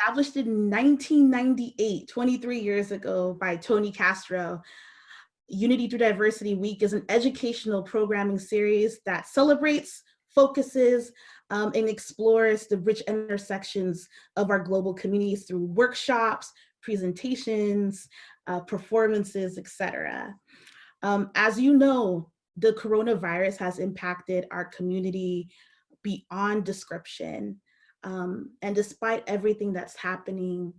established in 1998, 23 years ago by Tony Castro, Unity Through Diversity Week is an educational programming series that celebrates, focuses, um, and explores the rich intersections of our global communities through workshops, presentations, uh, performances, etc. Um, as you know, the coronavirus has impacted our community beyond description. Um, and despite everything that's happening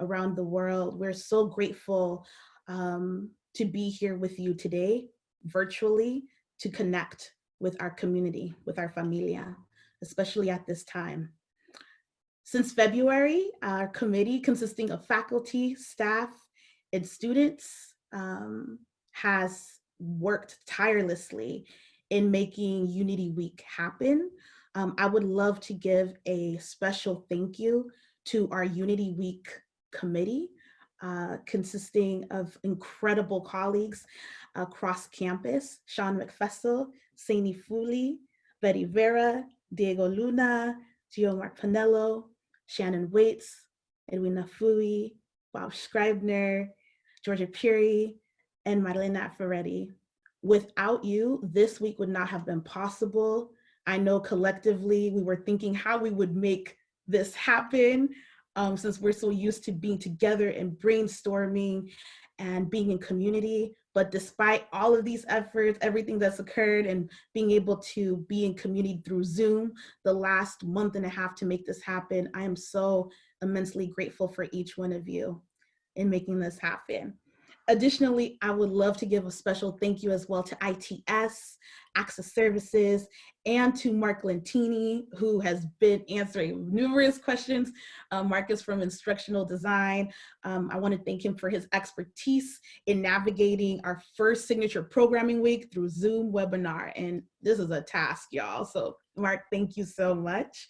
around the world, we're so grateful um, to be here with you today, virtually, to connect with our community, with our familia, especially at this time. Since February, our committee consisting of faculty, staff, and students um, has worked tirelessly in making Unity Week happen. Um, I would love to give a special thank you to our Unity Week committee, uh, consisting of incredible colleagues across campus, Sean McFessel, Saini Fuli, Betty Vera, Diego Luna, Gio Mark Panello, Shannon Waits, Edwina Fui, Bob Scribner, Georgia Puri, and Marilena Ferretti. Without you, this week would not have been possible. I know collectively we were thinking how we would make this happen um, since we're so used to being together and brainstorming and being in community. But despite all of these efforts, everything that's occurred and being able to be in community through Zoom the last month and a half to make this happen, I am so immensely grateful for each one of you in making this happen. Additionally, I would love to give a special thank you as well to ITS, Access Services, and to Mark Lentini, who has been answering numerous questions. Um, Mark is from Instructional Design. Um, I want to thank him for his expertise in navigating our first signature programming week through Zoom webinar. And this is a task, y'all. So Mark, thank you so much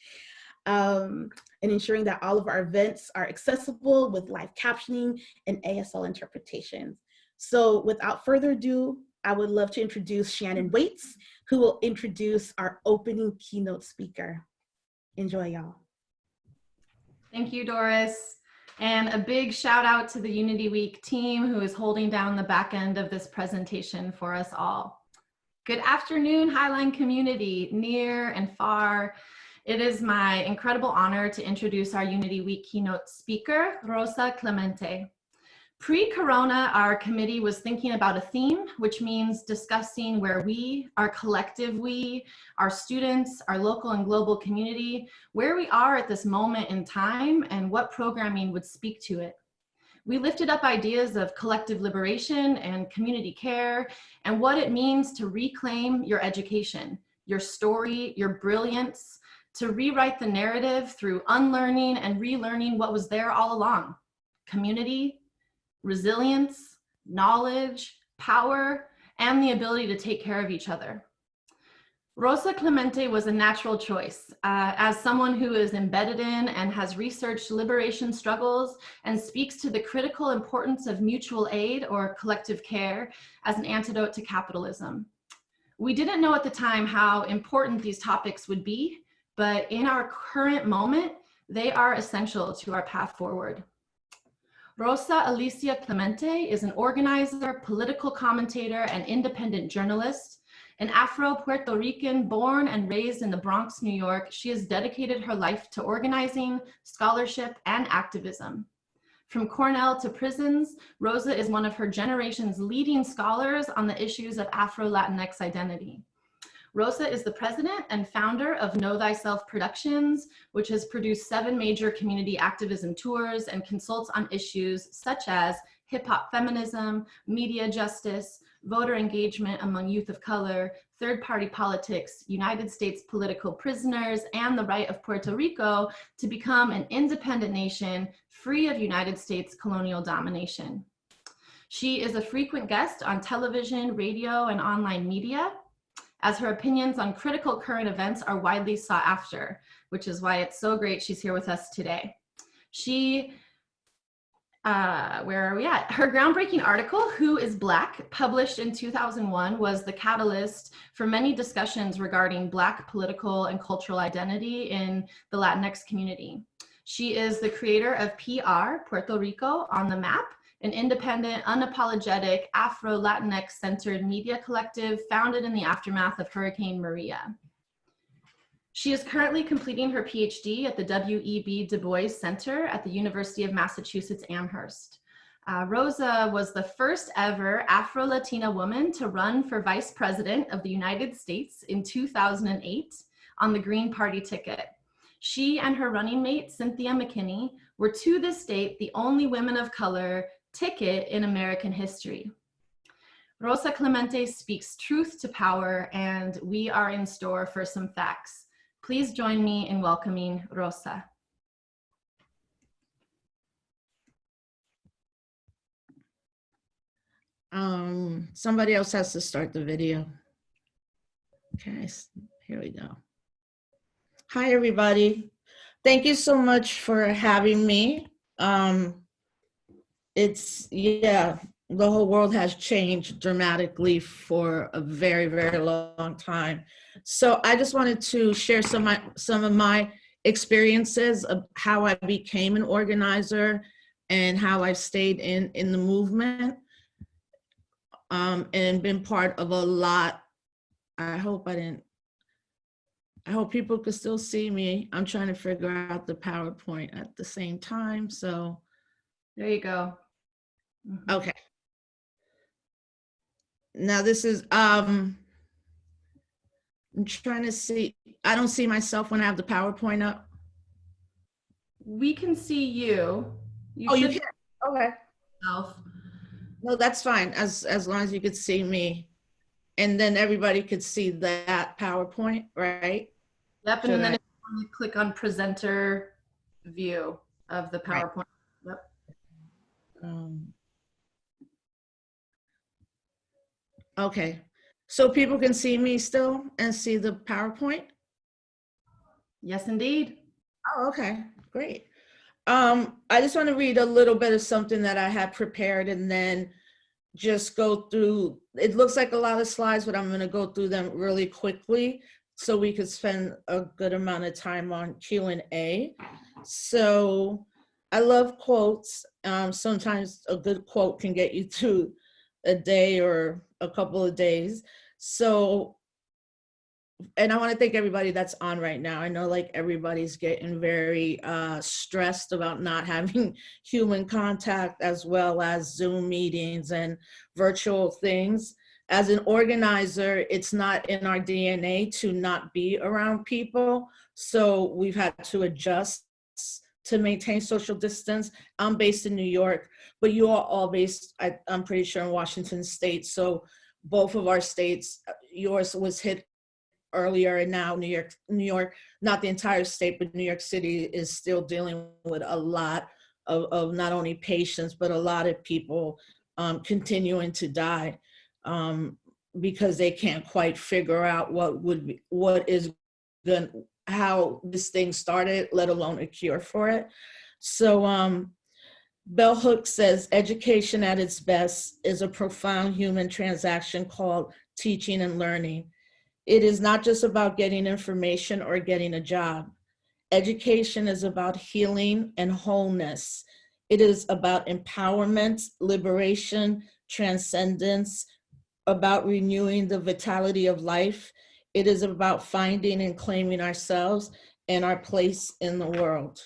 um, and ensuring that all of our events are accessible with live captioning and ASL interpretations. So without further ado, I would love to introduce Shannon Waits, who will introduce our opening keynote speaker. Enjoy y'all. Thank you, Doris. And a big shout out to the Unity Week team who is holding down the back end of this presentation for us all. Good afternoon, Highline community, near and far. It is my incredible honor to introduce our Unity Week keynote speaker, Rosa Clemente. Pre-corona, our committee was thinking about a theme, which means discussing where we, our collective we, our students, our local and global community, where we are at this moment in time and what programming would speak to it. We lifted up ideas of collective liberation and community care and what it means to reclaim your education, your story, your brilliance, to rewrite the narrative through unlearning and relearning what was there all along. Community, resilience, knowledge, power, and the ability to take care of each other. Rosa Clemente was a natural choice. Uh, as someone who is embedded in and has researched liberation struggles and speaks to the critical importance of mutual aid or collective care as an antidote to capitalism. We didn't know at the time how important these topics would be, but in our current moment, they are essential to our path forward. Rosa Alicia Clemente is an organizer, political commentator, and independent journalist. An Afro-Puerto Rican born and raised in the Bronx, New York, she has dedicated her life to organizing, scholarship, and activism. From Cornell to prisons, Rosa is one of her generation's leading scholars on the issues of Afro-Latinx identity. Rosa is the president and founder of Know Thyself Productions, which has produced seven major community activism tours and consults on issues such as hip hop feminism, media justice, voter engagement among youth of color, third party politics, United States political prisoners, and the right of Puerto Rico to become an independent nation free of United States colonial domination. She is a frequent guest on television, radio, and online media as her opinions on critical current events are widely sought after, which is why it's so great she's here with us today. She, uh, where are we at? Her groundbreaking article, Who is Black, published in 2001, was the catalyst for many discussions regarding Black political and cultural identity in the Latinx community. She is the creator of PR, Puerto Rico on the Map, an independent, unapologetic, Afro-Latinx centered media collective founded in the aftermath of Hurricane Maria. She is currently completing her PhD at the W.E.B. Du Bois Center at the University of Massachusetts Amherst. Uh, Rosa was the first ever Afro-Latina woman to run for vice president of the United States in 2008 on the Green Party ticket. She and her running mate, Cynthia McKinney, were to this date the only women of color ticket in American history. Rosa Clemente speaks truth to power and we are in store for some facts. Please join me in welcoming Rosa. Um, somebody else has to start the video. Okay, here we go. Hi, everybody. Thank you so much for having me. Um, it's, yeah, the whole world has changed dramatically for a very, very long time. So I just wanted to share some, of my- some of my experiences of how I became an organizer and how I've stayed in, in the movement um, and been part of a lot. I hope I didn't, I hope people could still see me. I'm trying to figure out the PowerPoint at the same time, so, There you go. Mhm. okay. Now this is, um, I'm trying to see, I don't see myself when I have the PowerPoint up. We can see you. Oh, you should can, okay. yourself. No, that's fine, as, as long as you could see me. And then everybody could see that PowerPoint, right? Yep, and Should then I- if you click on presenter view of the Right. PowerPoint. Yep. Um, Okay, so people can see me still and see the PowerPoint? Yes, indeed. Oh, okay, great. Um, I just want to read a little bit of something that I had prepared and then just go through, it looks like a lot of slides, but I'm gonna go through them really quickly so we could spend a good amount of time on Q and A. So I love quotes. Um, sometimes a good quote can get you through a day or a couple of days. So and I want to thank everybody that's on right now. I know like everybody's getting very uh, stressed about not having human contact as well as Zoom meetings and virtual things. As an organizer, it's not in our DNA to not be around people. So we've had to adjust to maintain social distance. I'm based in New York, but you are all based, I, I'm pretty sure in Washington state. So both of our states, yours was hit earlier and now New York, New York, not the entire state, but New York City is still dealing with a lot of, of not only patients, but a lot of people um, continuing to die um, because they can't quite figure out what would be, what is going, how this thing started, let alone a cure for it. So um, Bell Hooks says, education at its best is a profound human transaction called teaching and learning. It is not just about getting information or getting a job. Education is about healing and wholeness. It is about empowerment, liberation, transcendence, about renewing the vitality of life. It is about finding and claiming ourselves and our place in the world.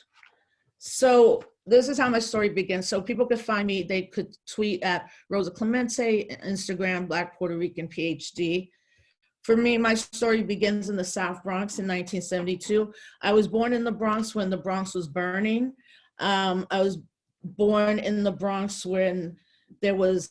So this is how my story begins. So people could find me, they could tweet at Rosa Clemente, Instagram, Black Puerto Rican PhD. For me, my story begins in the South Bronx in 1972. I was born in the Bronx when the Bronx was burning. Um, I was born in the Bronx when there was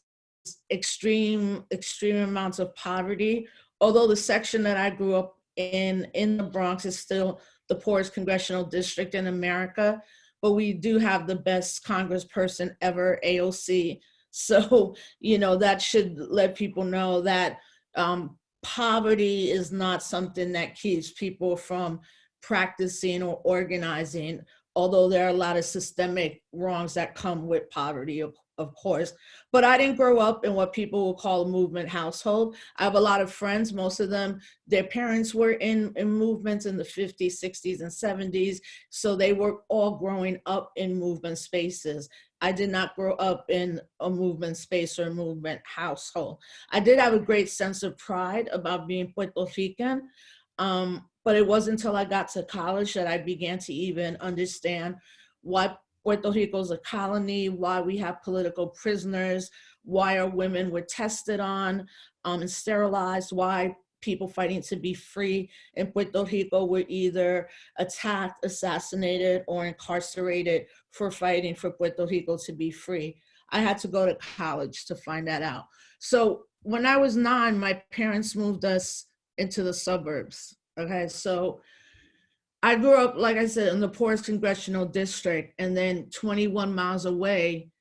extreme, extreme amounts of poverty. Although the section that I grew up in, in the Bronx is still the poorest congressional district in America, but we do have the best congressperson ever, AOC. So, you know, that should let people know that um, poverty is not something that keeps people from practicing or organizing, although there are a lot of systemic wrongs that come with poverty, of, of course, but I didn't grow up in what people will call a movement household. I have a lot of friends, most of them, their parents were in, in movements in the 50s, 60s, and 70s. So they were all growing up in movement spaces. I did not grow up in a movement space or a movement household. I did have a great sense of pride about being Puerto Rican, um, but it wasn't until I got to college that I began to even understand what Puerto Rico is a colony, why we have political prisoners, why our women were tested on um, and sterilized, why people fighting to be free in Puerto Rico were either attacked, assassinated, or incarcerated for fighting for Puerto Rico to be free. I had to go to college to find that out. So when I was nine, my parents moved us into the suburbs. Okay, so I grew up, like I said, in the poorest congressional district, and then 21 miles away,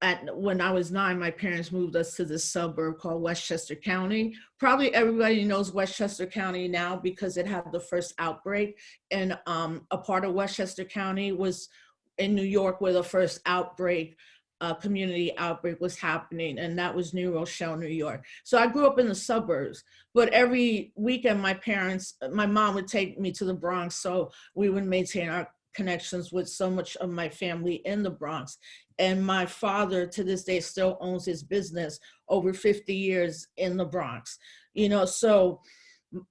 at when I was nine, my parents moved us to this suburb called Westchester County. Probably everybody knows Westchester County now because it had the first outbreak, and um, a part of Westchester County was in New York where the first outbreak, uh, community outbreak was happening, and that was New Rochelle, New York. So I grew up in the suburbs, but every weekend my parents, my mom would take me to the Bronx, so we would maintain our connections with so much of my family in the Bronx. And my father to this day still owns his business over 50 years in the Bronx. You know, so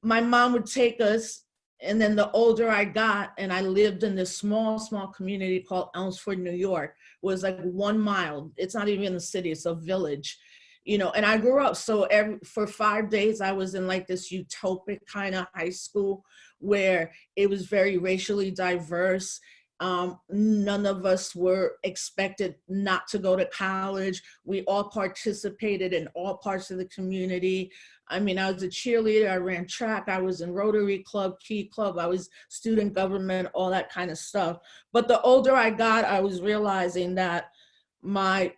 my mom would take us and then the older I got and I lived in this small, small community called Elmsford, New York, was like one mile. It's not even a city, it's a village, you know, and I grew up. So every, for five days, I was in like this utopic kind of high school where it was very racially diverse. Um, none of us were expected not to go to college. We all participated in all parts of the community. I mean, I was a cheerleader, I ran track, I was in Rotary Club, Key Club, I was student government, all that kind of stuff. But the older I got, I was realizing that my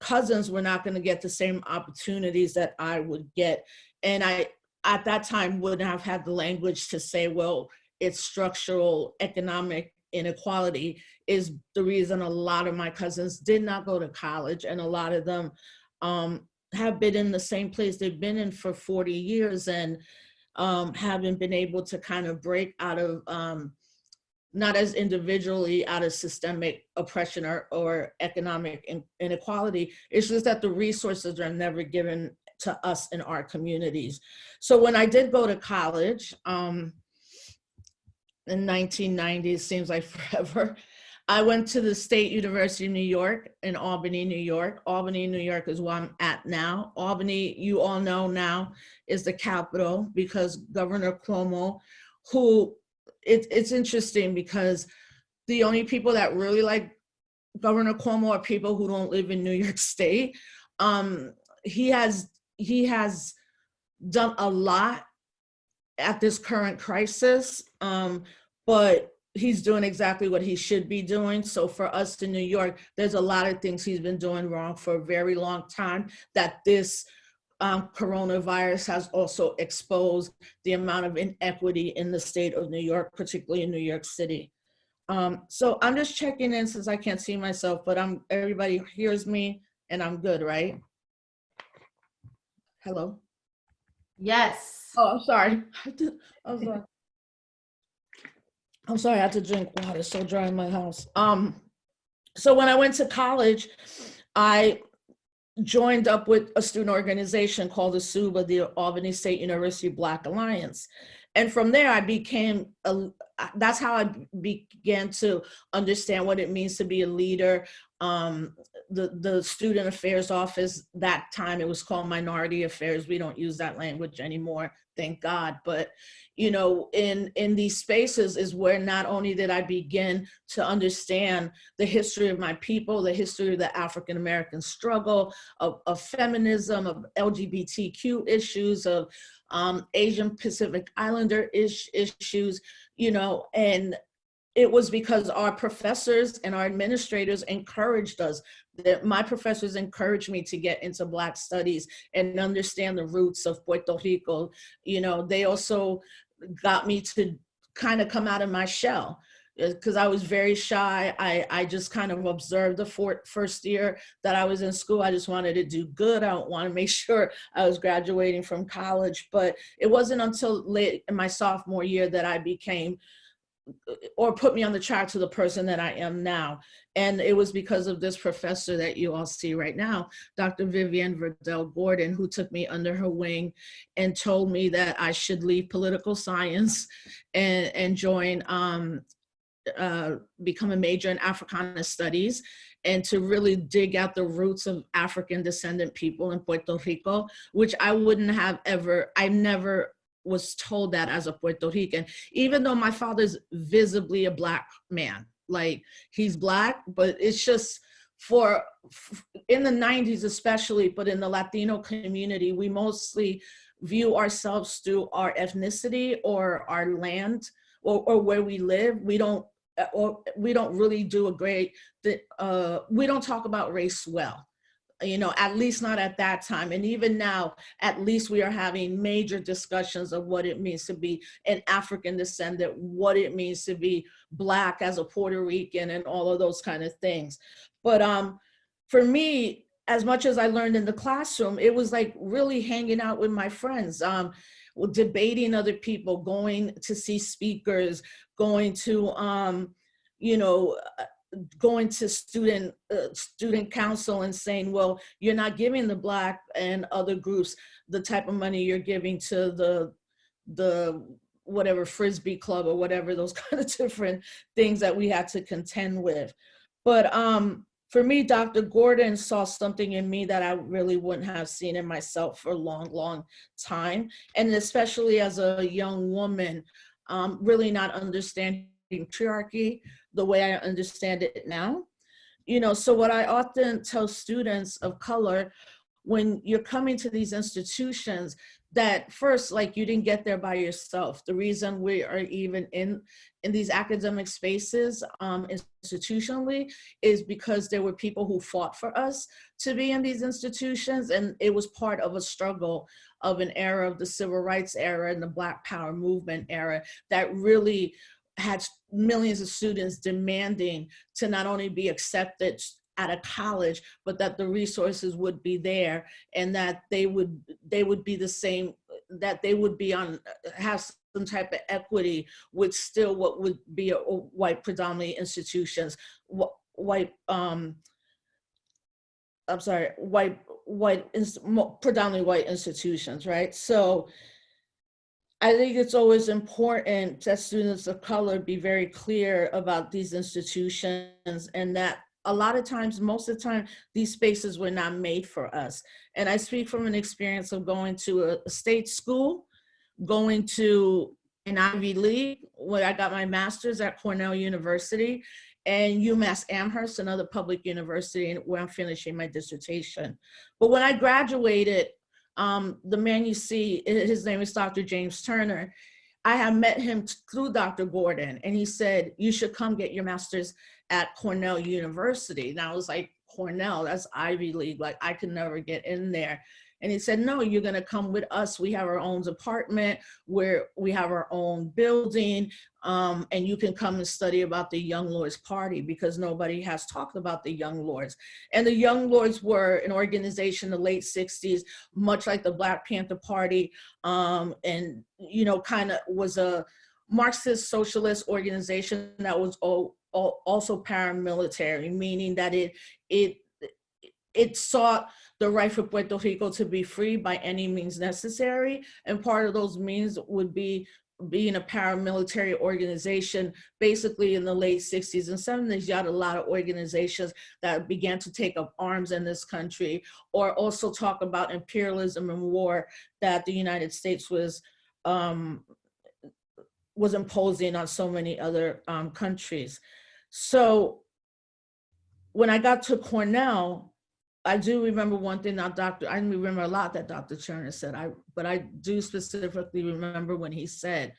cousins were not gonna get the same opportunities that I would get. And I, at that time, wouldn't have had the language to say, well, it's structural economic inequality is the reason a lot of my cousins did not go to college and a lot of them um, have been in the same place they've been in for 40 years and um, haven't been able to kind of break out of, um, not as individually out of systemic oppression or, or economic in, inequality. It's just that the resources are never given to us in our communities. So when I did go to college, um, in 1990, it seems like forever, I went to the State University of New York in Albany, New York. Albany, New York is where I'm at now. Albany, you all know now, is the capital because Governor Cuomo, who, it, it's interesting because the only people that really like Governor Cuomo are people who don't live in New York State. Um, he has he has done a lot at this current crisis, um, but he's doing exactly what he should be doing. So for us in New York, there's a lot of things he's been doing wrong for a very long time that this um, coronavirus has also exposed the amount of inequity in the state of New York, particularly in New York City. Um, so I'm just checking in since I can't see myself, but I'm everybody hears me and I'm good, right? Hello? Yes. Oh, I'm sorry. I'm sorry. I'm sorry, I had to drink water. It's so dry in my house. Um, so when I went to college, I joined up with a student organization called the SUBA, the Albany State University Black Alliance. And from there, I became, a, that's how I began to understand what it means to be a leader. Um, the, the Student Affairs Office, that time it was called Minority Affairs. We don't use that language anymore, thank God. But, you know, in, in these spaces is where not only did I begin to understand the history of my people, the history of the African-American struggle, of, of feminism, of LGBTQ issues, of um, Asian Pacific Islander ish, issues, you know, and it was because our professors and our administrators encouraged us that my professors encouraged me to get into black studies and understand the roots of Puerto Rico. You know, they also got me to kind of come out of my shell. Uh, because I was very shy. I, I just kind of observed the first year that I was in school. I just wanted to do good. I want to make sure I was graduating from college. But it wasn't until late in my sophomore year that I became or put me on the track to the person that I am now. And it was because of this professor that you all see right now, Dr. Vivian Verdell Gordon, who took me under her wing and told me that I should leave political science and, and join, um, uh, become a major in Africana studies and to really dig out the roots of African descendant people in Puerto Rico, which I wouldn't have ever, I never was told that as a Puerto Rican, even though my father's visibly a black man, like he's black, but it's just for in the 90s especially, but in the Latino community, we mostly view ourselves through our ethnicity or our land or, or where we live. We don't or we don't really do a great, uh, we don't talk about race well you know, at least not at that time. And even now, at least we are having major discussions of what it means to be an African descendant, what it means to be Black as a Puerto Rican and all of those kind of things. But um, for me, as much as I learned in the classroom, it was like really hanging out with my friends, um, debating other people, going to see speakers, going to, um, you know, going to student uh, student council and saying, well, you're not giving the black and other groups the type of money you're giving to the the whatever frisbee club or whatever those kind of different things that we had to contend with. But um, for me, Dr. Gordon saw something in me that I really wouldn't have seen in myself for a long, long time. And especially as a young woman, um, really not understanding patriarchy, the way I understand it now. You know, so what I often tell students of color, when you're coming to these institutions, that first, like you didn't get there by yourself. The reason we are even in, in these academic spaces um, institutionally is because there were people who fought for us to be in these institutions and it was part of a struggle of an era of the civil rights era and the black power movement era that really had millions of students demanding to not only be accepted at a college, but that the resources would be there and that they would they would be the same, that they would be on have some type of equity with still what would be a, a white predominantly institutions, white um I'm sorry, white white predominantly white institutions, right? So I think it's always important that students of color be very clear about these institutions and that a lot of times, most of the time, these spaces were not made for us. And I speak from an experience of going to a state school, going to an Ivy League, where I got my master's at Cornell University, and UMass Amherst, another public university where I'm finishing my dissertation. But when I graduated, um, the man you see, his name is Dr. James Turner. I have met him through Dr. Gordon and he said, you should come get your master's at Cornell University. And I was like, Cornell, that's Ivy League, like I could never get in there. And he said, no, you're gonna come with us. We have our own apartment where we have our own building um, and you can come and study about the Young Lords Party because nobody has talked about the Young Lords. And the Young Lords were an organization in the late 60s, much like the Black Panther Party um, and, you know, kind of was a Marxist socialist organization that was all, also paramilitary, meaning that it, it, it sought the right for Puerto Rico to be free by any means necessary. And part of those means would be being a paramilitary organization, basically in the late 60s and 70s, you had a lot of organizations that began to take up arms in this country or also talk about imperialism and war that the United States was um, was imposing on so many other um, countries. So when I got to Cornell, I do remember one thing that Dr. I remember a lot that Dr. Turner said, I, but I do specifically remember when he said,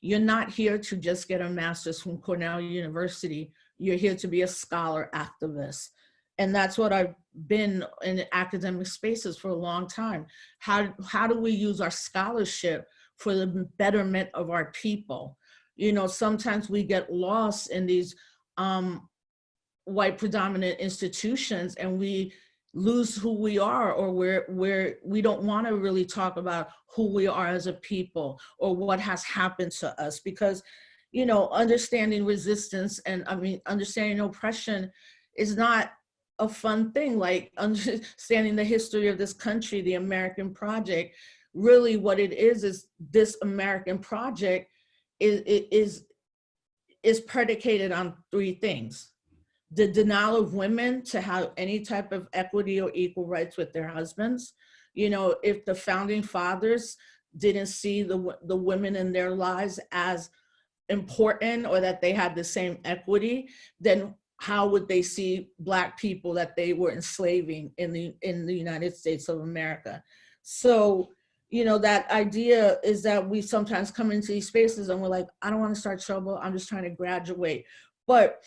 you're not here to just get a master's from Cornell University. You're here to be a scholar activist. And that's what I've been in academic spaces for a long time. How, how do we use our scholarship for the betterment of our people? You know, sometimes we get lost in these um, white predominant institutions and we lose who we are or we're, we're, we don't want to really talk about who we are as a people or what has happened to us because, you know, understanding resistance and I mean, understanding oppression is not a fun thing, like understanding the history of this country, the American project, really what it is, is this American project is, is, is predicated on three things the denial of women to have any type of equity or equal rights with their husbands. You know, if the founding fathers didn't see the, the women in their lives as important or that they had the same equity, then how would they see black people that they were enslaving in the in the United States of America? So, you know, that idea is that we sometimes come into these spaces and we're like, I don't want to start trouble. I'm just trying to graduate. But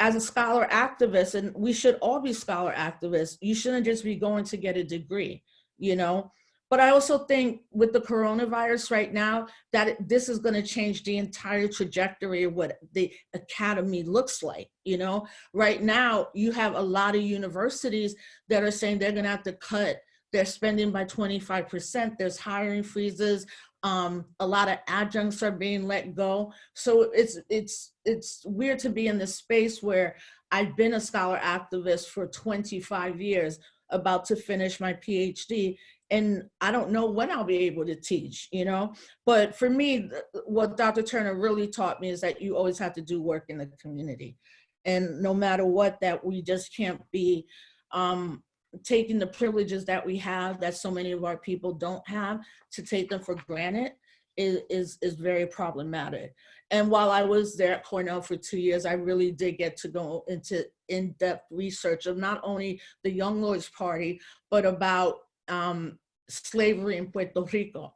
as a scholar activist, and we should all be scholar activists, you shouldn't just be going to get a degree, you know? But I also think with the coronavirus right now, that this is gonna change the entire trajectory of what the academy looks like, you know? Right now, you have a lot of universities that are saying they're gonna have to cut their spending by 25%. There's hiring freezes. Um, a lot of adjuncts are being let go. So it's, it's, it's weird to be in this space where I've been a scholar activist for 25 years, about to finish my PhD, and I don't know when I'll be able to teach, you know? But for me, what Dr. Turner really taught me is that you always have to do work in the community. And no matter what, that we just can't be um, taking the privileges that we have that so many of our people don't have to take them for granted is, is, is very problematic. And while I was there at Cornell for two years, I really did get to go into in-depth research of not only the Young Lords Party, but about um, slavery in Puerto Rico.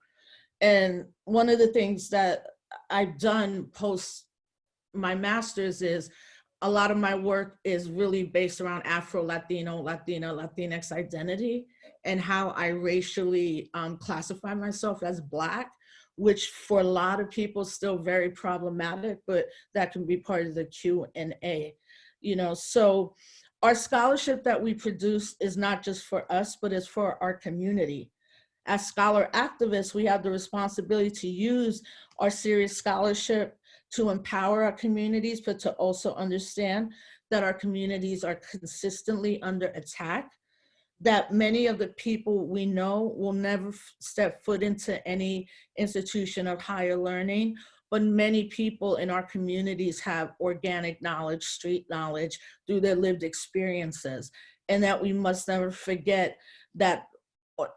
And one of the things that I've done post my master's is a lot of my work is really based around Afro-Latino, Latina, Latinx identity and how I racially um, classify myself as Black, which for a lot of people is still very problematic, but that can be part of the Q and A. You know, so our scholarship that we produce is not just for us, but it's for our community. As scholar activists, we have the responsibility to use our serious scholarship to empower our communities, but to also understand that our communities are consistently under attack, that many of the people we know will never step foot into any institution of higher learning, but many people in our communities have organic knowledge, street knowledge through their lived experiences, and that we must never forget that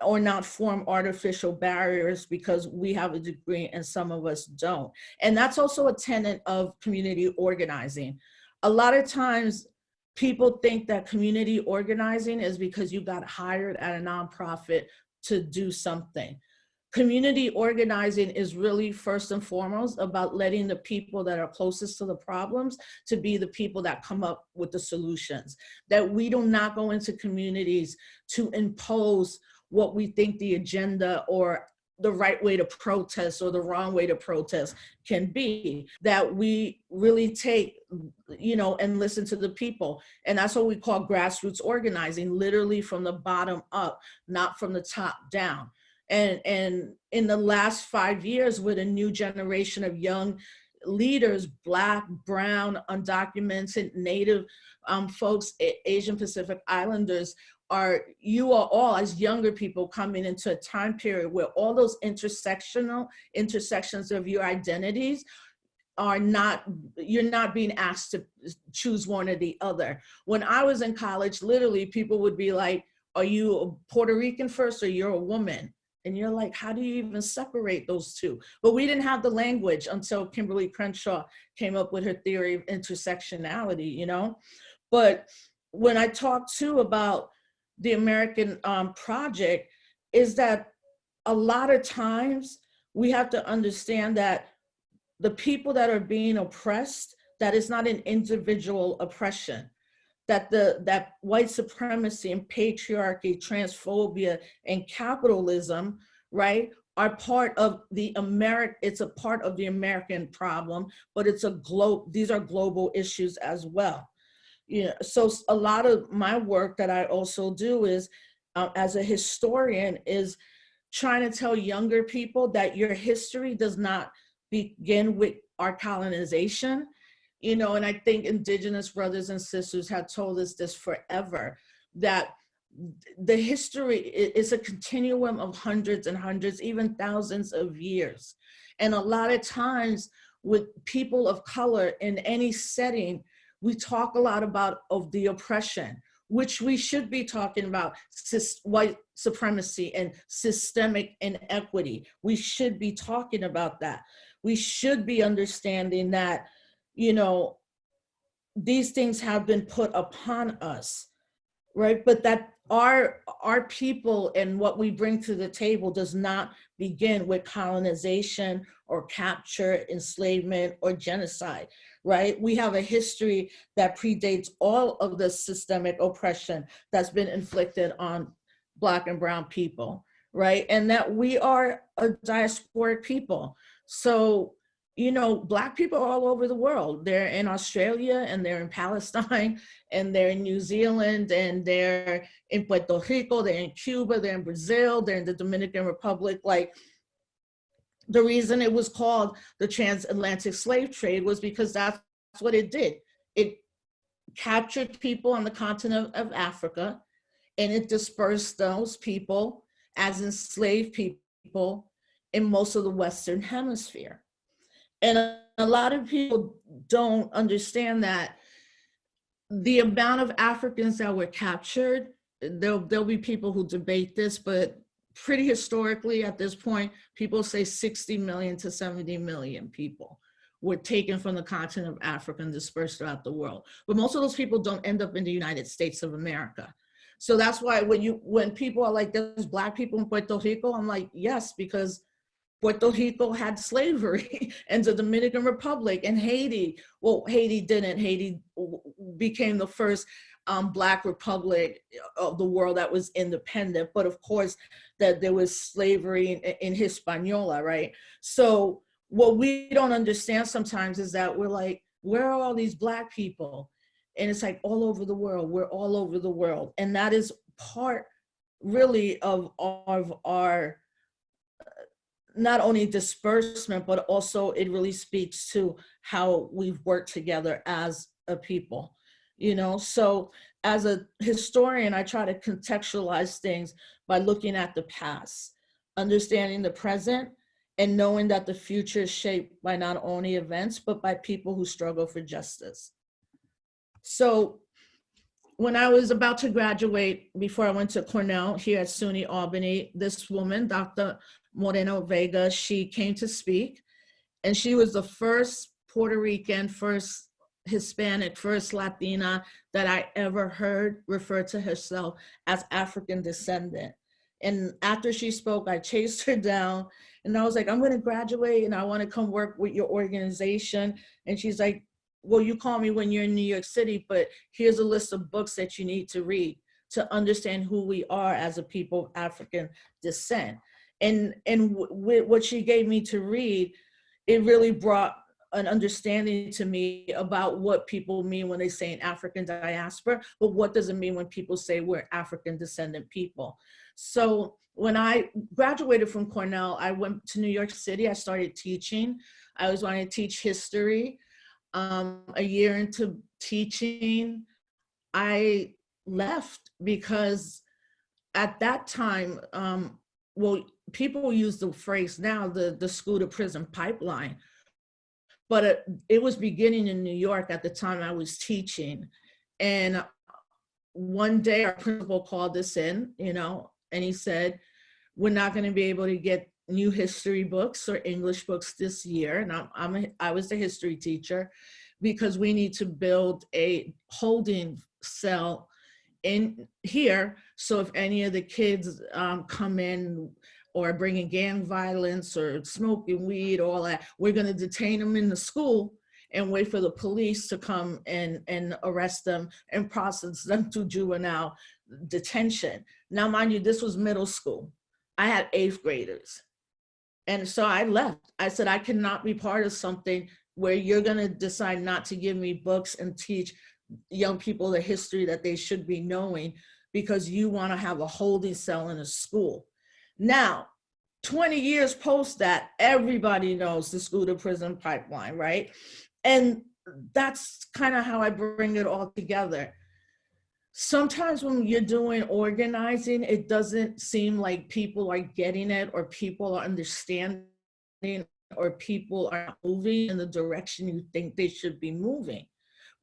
or not form artificial barriers because we have a degree and some of us don't. And that's also a tenet of community organizing. A lot of times people think that community organizing is because you got hired at a nonprofit to do something. Community organizing is really first and foremost about letting the people that are closest to the problems to be the people that come up with the solutions. That we do not go into communities to impose what we think the agenda or the right way to protest or the wrong way to protest can be that we really take you know and listen to the people. And that's what we call grassroots organizing literally from the bottom up not from the top down. And and in the last five years with a new generation of young leaders black brown undocumented native um, folks asian pacific islanders are you are all as younger people coming into a time period where all those intersectional intersections of your identities are not you're not being asked to choose one or the other. When i was in college literally people would be like are you a puerto rican first or you're a woman? And you're like how do you even separate those two? But we didn't have the language until kimberlé crenshaw came up with her theory of intersectionality you know? But when i talk too about the American um, project is that a lot of times we have to understand that the people that are being oppressed, that is not an individual oppression, that the that white supremacy and patriarchy, transphobia and capitalism, right, are part of the American, it's a part of the American problem, but it's a globe, these are global issues as well. You know, so a lot of my work that I also do is, uh, as a historian, is trying to tell younger people that your history does not begin with our colonization. You know, and I think indigenous brothers and sisters have told us this forever, that the history is a continuum of hundreds and hundreds, even thousands of years. And a lot of times with people of color in any setting, we talk a lot about of the oppression, which we should be talking about white supremacy and systemic inequity. We should be talking about that. We should be understanding that, you know, these things have been put upon us right but that our our people and what we bring to the table does not begin with colonization or capture enslavement or genocide right? We have a history that predates all of the systemic oppression that's been inflicted on black and brown people right? And that we are a diasporic people. So you know, Black people all over the world. They're in Australia and they're in Palestine and they're in New Zealand and they're in Puerto Rico, they're in Cuba, they're in Brazil, they're in the Dominican Republic. Like the reason it was called the transatlantic slave trade was because that's what it did. It captured people on the continent of Africa and it dispersed those people as enslaved people in most of the Western hemisphere. And a, lot of people don't understand that the amount of Africans that were captured, there'll, there'll be people who debate this, but pretty historically at this point, people say 60 million to 70 million people were taken from the continent of Africa and dispersed throughout the world. But most of those people don't end up in the United States of America. So that's why when you when people are like, there's black people in Puerto Rico, I'm like, yes, because Puerto Rico had slavery and the Dominican Republic and Haiti. Well, Haiti didn't. Haiti became the first um, Black republic of the world that was independent. But of course, that there was slavery in, in Hispaniola, right? So what we don't understand sometimes is that we're like, where are all these Black people? And it's like all over the world. We're all over the world, and that is part really of, of our not only disbursement, but also it really speaks to how we've worked together as a people, you know? So as a historian, I try to contextualize things by looking at the past, understanding the present, and knowing that the future is shaped by not only events, but by people who struggle for justice. So when I was about to graduate, before I went to Cornell here at SUNY Albany, this woman, Dr. Moreno Vega, she came to speak and she was the first Puerto Rican, first Hispanic, first Latina that I ever heard refer to herself as African descendant. And after she spoke, I chased her down and I was like, I'm gonna graduate and I wanna come work with your organization. And she's like, well, you call me when you're in New York City, but here's a list of books that you need to read to understand who we are as a people of African descent. And and what she gave me to read it really brought an understanding to me about what people mean when they say an african diaspora but what does it mean when people say we're african descendant people? So when i graduated from cornell i went to new york city i started teaching. I was wanting to teach history um, a year into teaching i left because at that time um, well people use the phrase now the the school to prison pipeline. But it, it was beginning in new york at the time i was teaching. And one day our principal called us in you know and he said we're not going to be able to get new history books or english books this year and i'm, I'm a, i was the history teacher because we need to build a holding cell in here so if any of the kids um, come in or bringing gang violence or smoking weed, all that, we're gonna detain them in the school and wait for the police to come and, and arrest them and process them to juvenile detention. Now, mind you, this was middle school. I had eighth graders. And so I left. I said, I cannot be part of something where you're gonna decide not to give me books and teach young people the history that they should be knowing because you wanna have a holding cell in a school. Now, 20 years post that, everybody knows the school to prison pipeline, right? And that's kind of how I bring it all together. Sometimes when you're doing organizing, it doesn't seem like people are getting it or people are understanding or people are moving in the direction you think they should be moving.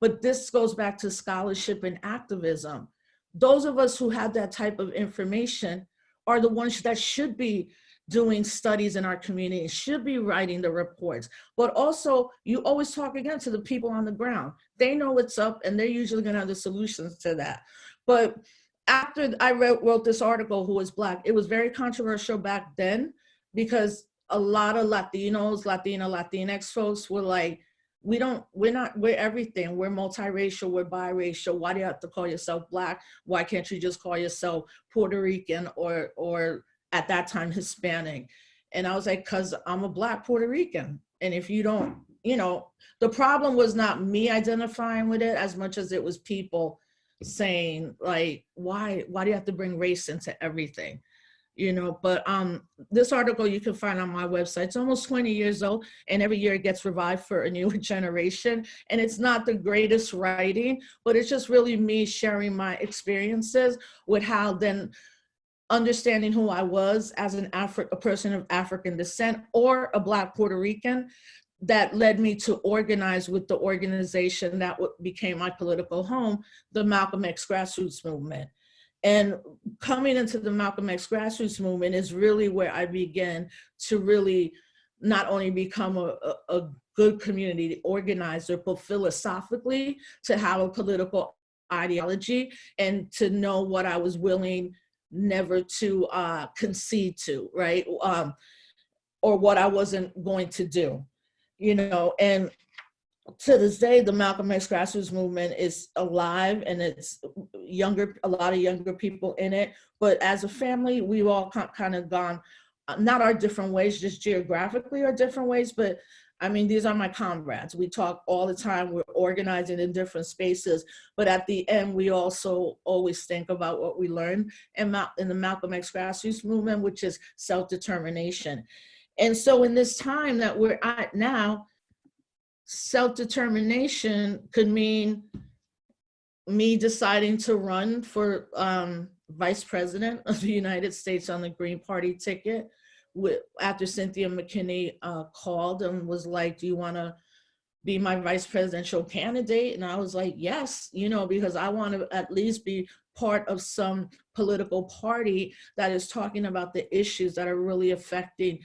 But this goes back to scholarship and activism. Those of us who have that type of information are the ones that should be doing studies in our community, should be writing the reports. But also, you always talk again to the people on the ground. They know what's up and they're usually gonna have the solutions to that. But after I wrote, wrote this article, Who is Black, it was very controversial back then because a lot of Latinos, Latina, Latinx folks were like, we don't, we're not, we're everything. We're multiracial, we're biracial. Why do you have to call yourself Black? Why can't you just call yourself Puerto Rican or, or at that time Hispanic. And I was like, cause I'm a black Puerto Rican. And if you don't, you know, the problem was not me identifying with it as much as it was people saying like, why, why do you have to bring race into everything? You know, but um, this article you can find on my website. It's almost 20 years old and every year it gets revived for a newer generation. And it's not the greatest writing, but it's just really me sharing my experiences with how then understanding who I was as an Afri a person of African descent or a Black Puerto Rican that led me to organize with the organization that became my political home, the Malcolm X grassroots movement. And coming into the Malcolm X grassroots movement is really where I began to really not only become a, a, a good community organizer, but philosophically to have a political ideology and to know what I was willing never to uh, concede to, right? Um, or what I wasn't going to do, you know, and to this day, the Malcolm X grassroots movement is alive and it's younger, a lot of younger people in it. But as a family, we've all kind of gone, uh, not our different ways, just geographically our different ways, but I mean, these are my comrades. We talk all the time. We're organizing in different spaces, but at the end, we also always think about what we learned in, in the Malcolm X grassroots movement, which is self-determination. And so in this time that we're at now, self-determination could mean me deciding to run for um, vice president of the United States on the Green Party ticket with, after Cynthia McKinney uh, called and was like, do you wanna be my vice presidential candidate? And I was like, yes, you know, because I wanna at least be part of some political party that is talking about the issues that are really affecting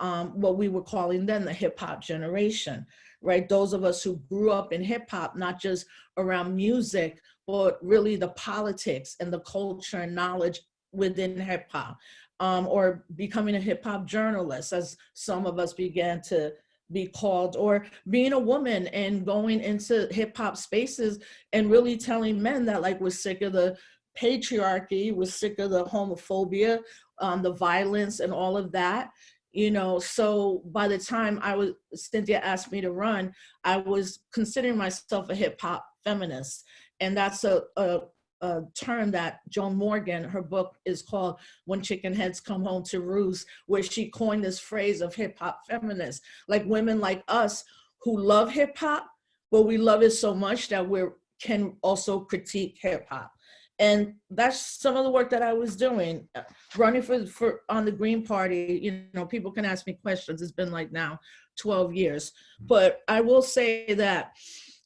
um, what we were calling then the hip hop generation, right? Those of us who grew up in hip hop, not just around music, but really the politics and the culture and knowledge within hip hop um, or becoming a hip hop journalist, as some of us began to be called, or being a woman and going into hip hop spaces and really telling men that like we're sick of the patriarchy, we're sick of the homophobia, um, the violence and all of that. You know, so by the time I was, Cynthia asked me to run, I was considering myself a hip hop feminist. And that's a, a a term that Joan Morgan, her book is called When Chickenheads Come Home to Roost, where she coined this phrase of hip hop feminists, like women like us who love hip hop, but we love it so much that we can also critique hip hop. And that's some of the work that I was doing, uh, running for, for on the Green Party. You know, people can ask me questions. It's been like now 12 years. But I will say that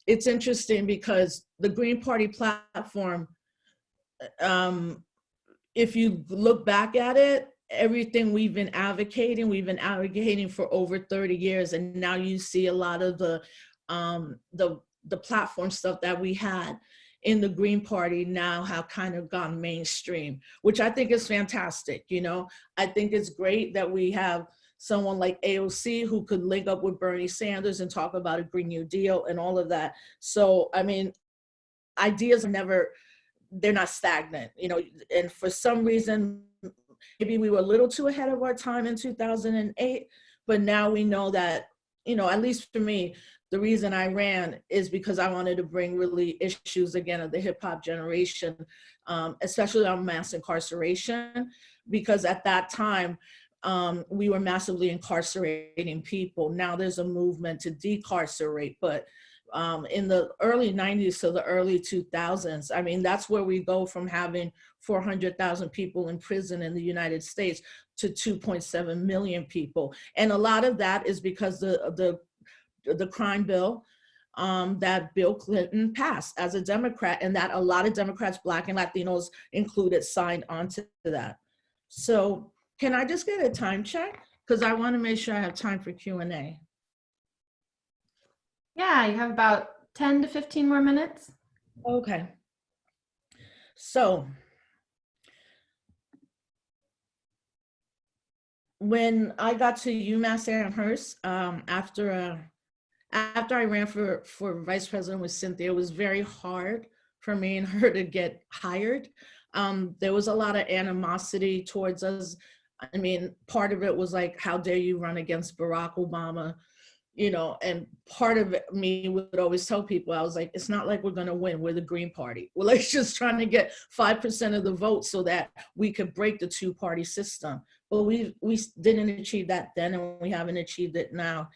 it's interesting because the Green Party platform um, if you look back at it, everything we've been advocating, we've been advocating for over 30 years, and now you see a lot of the um, the the platform stuff that we had in the Green Party now have kind of gone mainstream, which I think is fantastic. You know, I think it's great that we have someone like AOC who could link up with Bernie Sanders and talk about a Green New Deal and all of that. So, I mean, ideas are never they're not stagnant, you know, and for some reason, maybe we were a little too ahead of our time in 2008, but now we know that, you know, at least for me, the reason I ran is because I wanted to bring really issues again of the hip hop generation, um, especially on mass incarceration, because at that time, um, we were massively incarcerating people. Now there's a movement to decarcerate, but um, in the early 90s to the early 2000s, I mean, that's where we go from having 400,000 people in prison in the United States to 2.7 million people. And a lot of that is because the, the the crime bill um, that Bill Clinton passed as a Democrat and that a lot of Democrats, Black and Latinos included, signed onto that. So can I just get a time check? Because I want to make sure I have time for Q&A. Yeah, you have about 10 to 15 more minutes. Okay. So when I got to UMass Amherst um, after a after I ran for, for vice president with Cynthia, it was very hard for me and her to get hired. Um, there was a lot of animosity towards us. I mean, part of it was like, how dare you run against Barack Obama? You know, and part of me would always tell people, I was like, it's not like we're gonna win, we're the Green Party. We're like just trying to get 5% of the vote so that we could break the two party system. But we, we didn't achieve that then and we haven't achieved it now.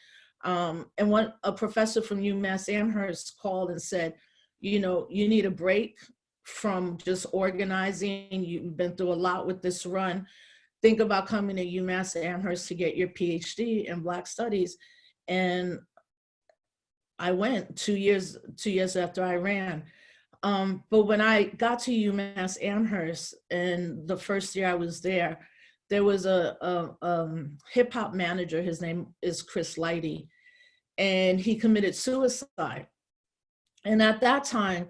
Um, and one a professor from UMass Amherst called and said, you know, you need a break from just organizing. You've been through a lot with this run. Think about coming to UMass Amherst to get your PhD in Black Studies. And I went two years, two years after I ran. Um, but when I got to UMass Amherst and the first year I was there, there was a, a um, hip hop manager, his name is Chris Lighty, and he committed suicide. And at that time,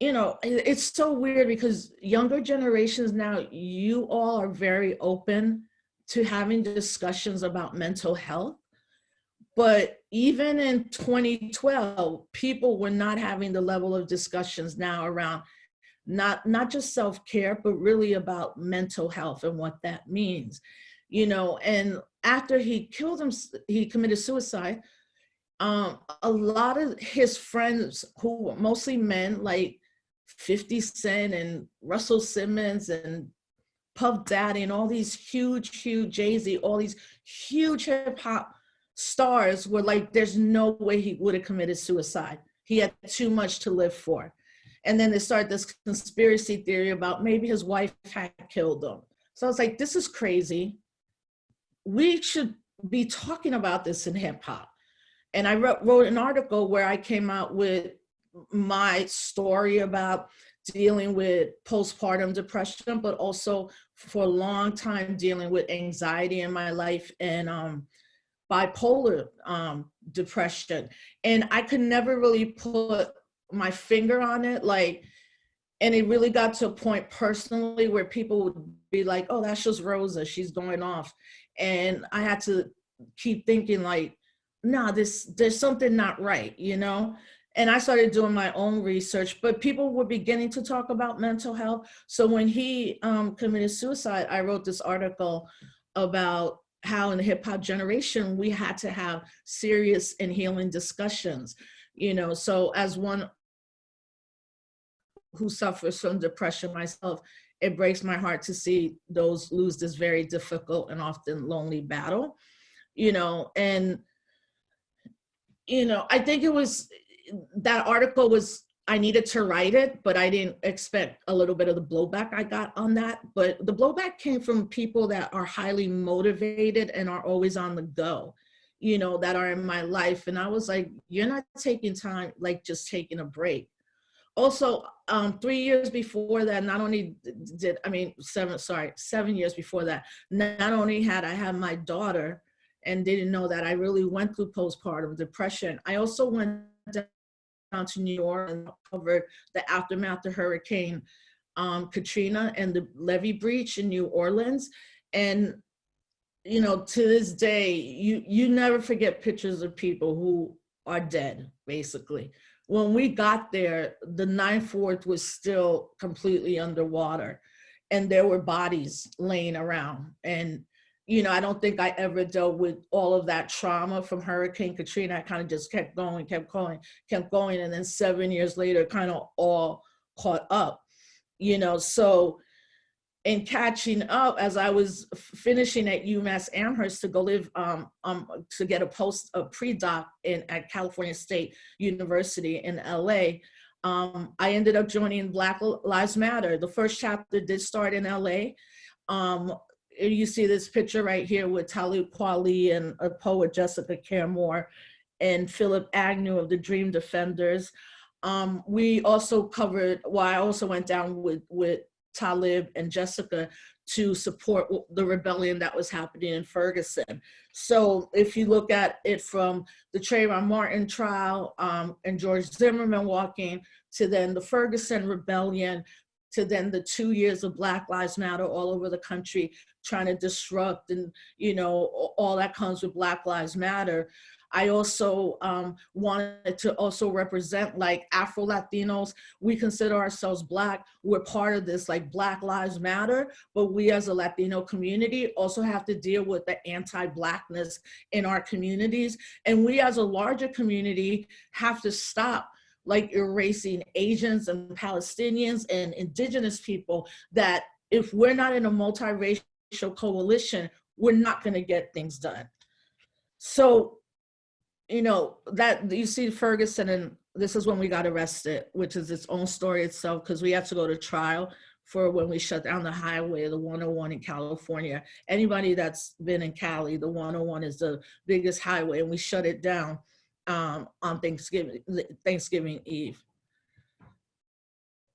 you know, it's so weird because younger generations now, you all are very open to having discussions about mental health. But even in 2012, people were not having the level of discussions now around not not just self-care but really about mental health and what that means you know? And after he killed him he committed suicide um a lot of his friends who were mostly men like 50 cent and russell simmons and puff daddy and all these huge huge jay-z all these huge hip-hop stars were like there's no way he would have committed suicide he had too much to live for and then they started this conspiracy theory about maybe his wife had killed him. So I was like, this is crazy. We should be talking about this in hip hop. And I wrote, wrote an article where I came out with my story about dealing with postpartum depression, but also for a long time dealing with anxiety in my life and um, bipolar um, depression. And I could never really put my finger on it like and it really got to a point personally where people would be like oh that's just rosa. She's going off. And i had to keep thinking like nah this there's something not right you know? And i started doing my own research but people were beginning to talk about mental health. So when he um, committed suicide i wrote this article about how in the hip hop generation we had to have serious and healing discussions you know? So as one who suffers from depression myself, it breaks my heart to see those lose this very difficult and often lonely battle, you know, and, you know, I think it was, that article was, I needed to write it, but I didn't expect a little bit of the blowback I got on that. But the blowback came from people that are highly motivated and are always on the go, you know, that are in my life. And I was like, you're not taking time, like just taking a break also um, three years before that, not only did, I mean, seven, sorry, seven years before that, not only had I had my daughter and didn't know that I really went through postpartum depression, I also went down to New and covered the aftermath of Hurricane um, Katrina and the levee breach in New Orleans. And, you know, to this day, you, you never forget pictures of people who are dead, basically when we got there, the Ninth Ward was still completely underwater. and there were bodies laying around. And, you know, I don't think I ever dealt with all of that trauma from Hurricane Katrina. I kind of just kept going, kept going, kept going. And then seven years later, kind of all caught up, you know, so in catching up as I was finishing at UMass Amherst to go live, um, um, to get a post, a pre-doc in at California State University in LA, um, I ended up joining Black Lives Matter. The first chapter did start in LA. Um, you see this picture right here with Talib Kweli and a poet Jessica Care Moore and Phillip Agnew of the Dream Defenders. Um, we also covered, well, I also went down with, with Talib and Jessica to support the rebellion that was happening in Ferguson. So if you look at it from the Trayvon Martin trial um, and George Zimmerman walking to then the Ferguson rebellion, to then the two years of Black Lives Matter all over the country, trying to disrupt and, you know, all that comes with Black Lives Matter. I also um, wanted to also represent like Afro Latinos. We consider ourselves Black. We're part of this like Black Lives Matter, but we as a Latino community also have to deal with the anti-Blackness in our communities. And we as a larger community have to stop like erasing Asians and Palestinians and indigenous people that if we're not in a multiracial coalition, we're not gonna get things done. So you know, that you see Ferguson and this is when we got arrested, which is its own story itself because we had to go to trial for when we shut down the highway, the 101 in California. Anybody that's been in Cali, the 101 is the biggest highway and we shut it down um, on Thanksgiving, Thanksgiving Eve.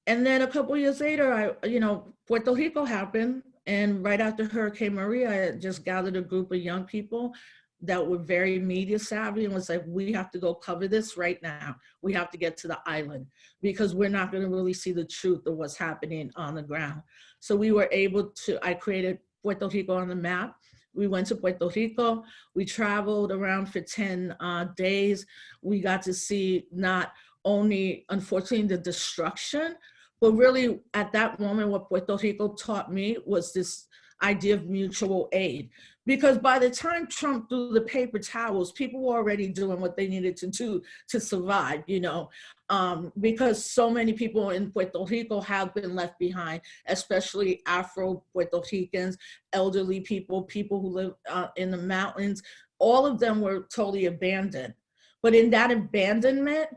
And then a couple years later, I, you know, Puerto Rico happened. And right after Hurricane Maria, I just gathered a group of young people that were very media savvy and was like, we have to go cover this right now. We have to get to the island because we're not gonna really see the truth of what's happening on the ground. So we were able to, I created Puerto Rico on the map. We went to Puerto Rico. We traveled around for 10 uh, days. We got to see not only, unfortunately, the destruction, but really at that moment, what Puerto Rico taught me was this idea of mutual aid because by the time Trump threw the paper towels, people were already doing what they needed to do to survive, you know, um, because so many people in Puerto Rico have been left behind, especially Afro Puerto Ricans, elderly people, people who live uh, in the mountains, all of them were totally abandoned. But in that abandonment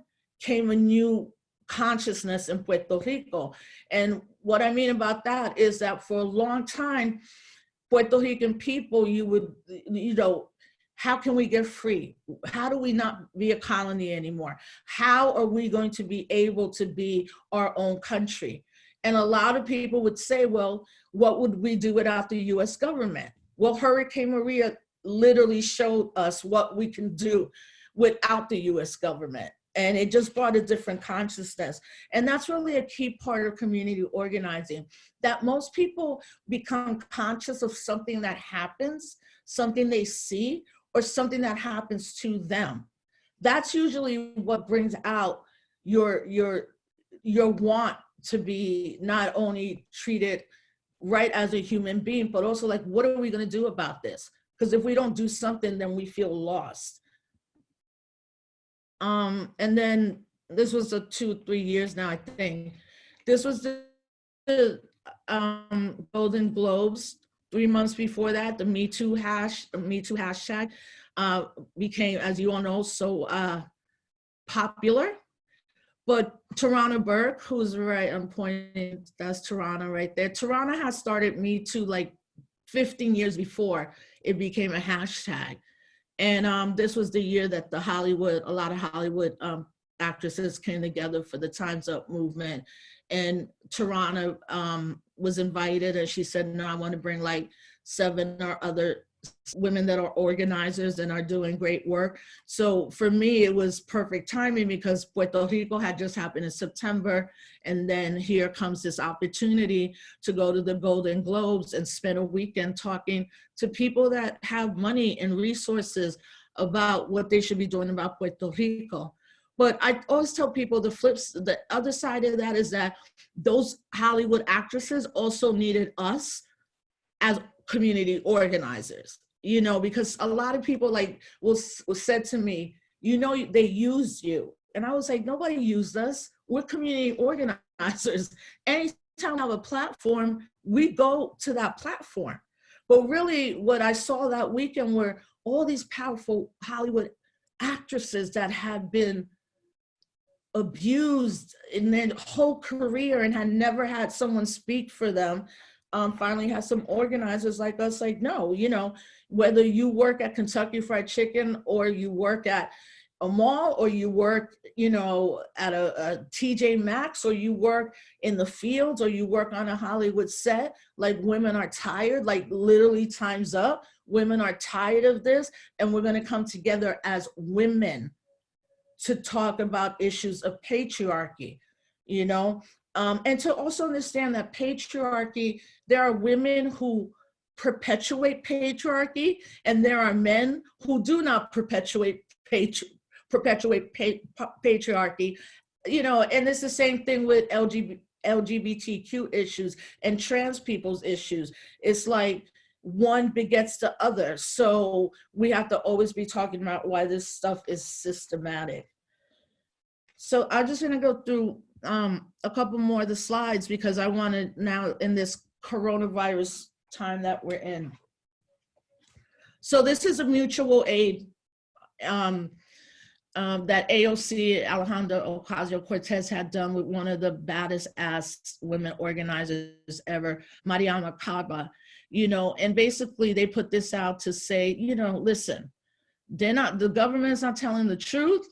came a new consciousness in Puerto Rico. And what I mean about that is that for a long time, Puerto Rican people, you would, you know, how can we get free? How do we not be a colony anymore? How are we going to be able to be our own country? And a lot of people would say, well, what would we do without the US government? Well, Hurricane Maria literally showed us what we can do without the US government and it just brought a different consciousness. And that's really a key part of community organizing, that most people become conscious of something that happens, something they see, or something that happens to them. That's usually what brings out your, your, your want to be not only treated right as a human being, but also like, what are we gonna do about this? Because if we don't do something, then we feel lost. Um, and then this was a two, three years now, I think. This was the, the um, Golden Globes. Three months before that, the Me Too hash, Me Too hashtag uh, became, as you all know, so uh, popular. But Tarana Burke, who's right, I'm pointing, that's Tarana right there. Tarana has started Me Too like 15 years before it became a hashtag. And um, this was the year that the Hollywood, a lot of Hollywood um, actresses came together for the Time's Up movement. And Tarana um, was invited and she said, no, I want to bring like seven or other women that are organizers and are doing great work. So for me, it was perfect timing because Puerto Rico had just happened in September. And then here comes this opportunity to go to the Golden Globes and spend a weekend talking to people that have money and resources about what they should be doing about Puerto Rico. But I always tell people the flips, the other side of that is that those Hollywood actresses also needed us as community organizers, you know, because a lot of people like will, will said to me, you know, they used you. And I was like, nobody used us. We're community organizers. Anytime I have a platform, we go to that platform. But really what I saw that weekend were all these powerful Hollywood actresses that had been abused in their whole career and had never had someone speak for them um, finally had some organizers like us like no you know whether you work at kentucky fried chicken or you work at a mall or you work you know at a, a tj maxx or you work in the fields or you work on a hollywood set like women are tired like literally times up. Women are tired of this and we're going to come together as women to talk about issues of patriarchy, you know, um, and to also understand that patriarchy, there are women who perpetuate patriarchy and there are men who do not perpetuate patri perpetuate pa patriarchy, you know, and it's the same thing with LGBT, LGBTQ issues and trans people's issues. It's like one begets the other. So we have to always be talking about why this stuff is systematic. So I'm just gonna go through um, a couple more of the slides because I wanna now in this coronavirus time that we're in. So this is a mutual aid um, um, that AOC Alejandra Ocasio-Cortez had done with one of the baddest ass women organizers ever, Mariame Kaba you know, and basically they put this out to say, you know, listen, they're not, the government's not telling the truth.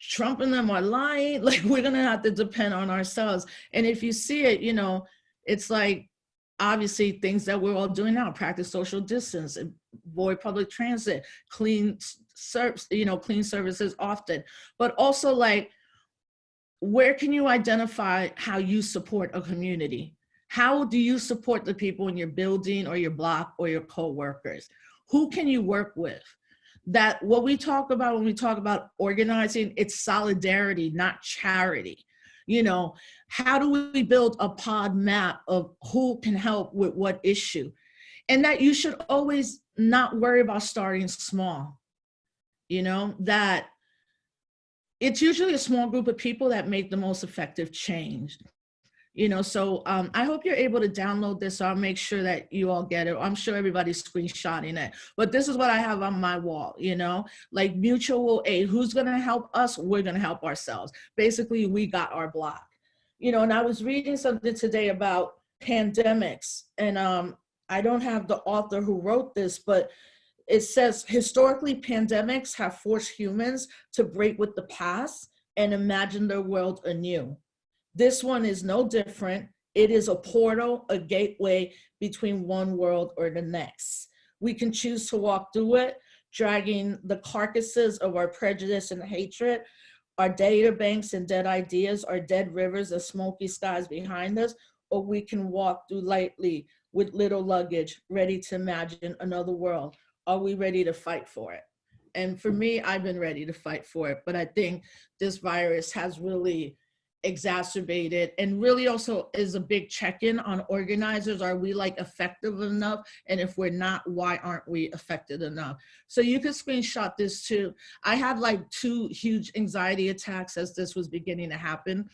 Trump and them are lying. Like we're gonna have to depend on ourselves. And if you see it, you know, it's like obviously things that we're all doing now, practice social distance, avoid public transit, clean service, you know, clean services often, but also like, where can you identify how you support a community? How do you support the people in your building or your block or your co-workers? Who can you work with? That what we talk about when we talk about organizing, it's solidarity, not charity. You know, how do we build a pod map of who can help with what issue? And that you should always not worry about starting small. You know, that it's usually a small group of people that make the most effective change you know, so um, I hope you're able to download this. So I'll make sure that you all get it. I'm sure everybody's screenshotting it, but this is what I have on my wall, you know, like mutual aid. Who's to help us? We're to help ourselves. Basically, we got our block, you know, and I was reading something today about pandemics and um, I don't have the author who wrote this, but it says historically pandemics have forced humans to break with the past and imagine their world anew. This one is no different. It is a portal, a gateway between one world or the next. We can choose to walk through it, dragging the carcasses of our prejudice and hatred, our data banks and dead ideas, our dead rivers and smoky skies behind us, or we can walk through lightly with little luggage, ready to imagine another world. Are we ready to fight for it? And for me, I've been ready to fight for it, but I think this virus has really exacerbated and really also is a big check-in on organizers. Are we like effective enough? And if we're not why aren't we effective enough? So you can screenshot this too. I had like two huge anxiety attacks as this was beginning to happen.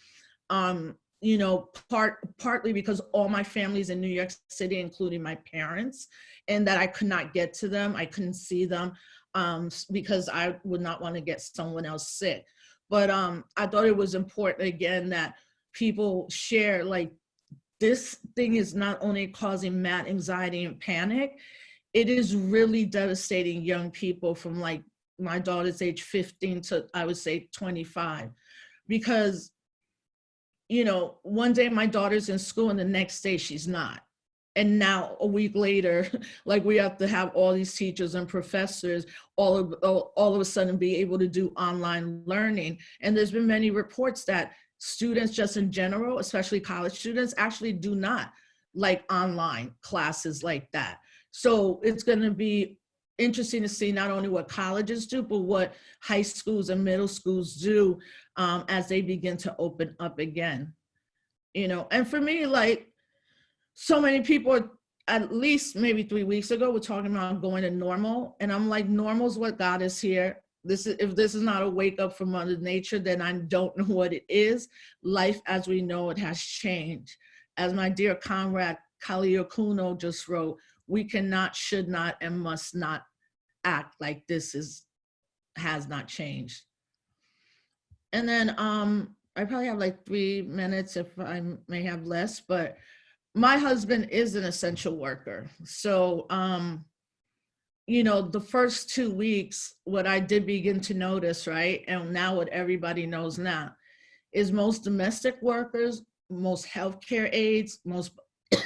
Um you know part partly because all my family's in new york city including my parents and that i could not get to them. I couldn't see them um because i would not want to get someone else sick but um, I thought it was important again that people share like this thing is not only causing mad anxiety and panic, it is really devastating young people from like my daughter's age 15 to I would say 25 because you know one day my daughter's in school and the next day she's not and now a week later like we have to have all these teachers and professors all of all, all of a sudden be able to do online learning and there's been many reports that students just in general especially college students actually do not like online classes like that so it's going to be interesting to see not only what colleges do, but what high schools and middle schools do um, as they begin to open up again. You know, and for me, like so many people at least maybe three weeks ago were talking about going to normal. And I'm like, normal is what God is here. This is if this is not a wake up from Mother Nature, then I don't know what it is. Life as we know it has changed. As my dear comrade Kali Akuno just wrote, we cannot, should not, and must not act like this is has not changed. And then um, I probably have like three minutes if I may have less, but my husband is an essential worker. So, um, you know, the first two weeks, what I did begin to notice, right? And now what everybody knows now is most domestic workers, most healthcare aides, most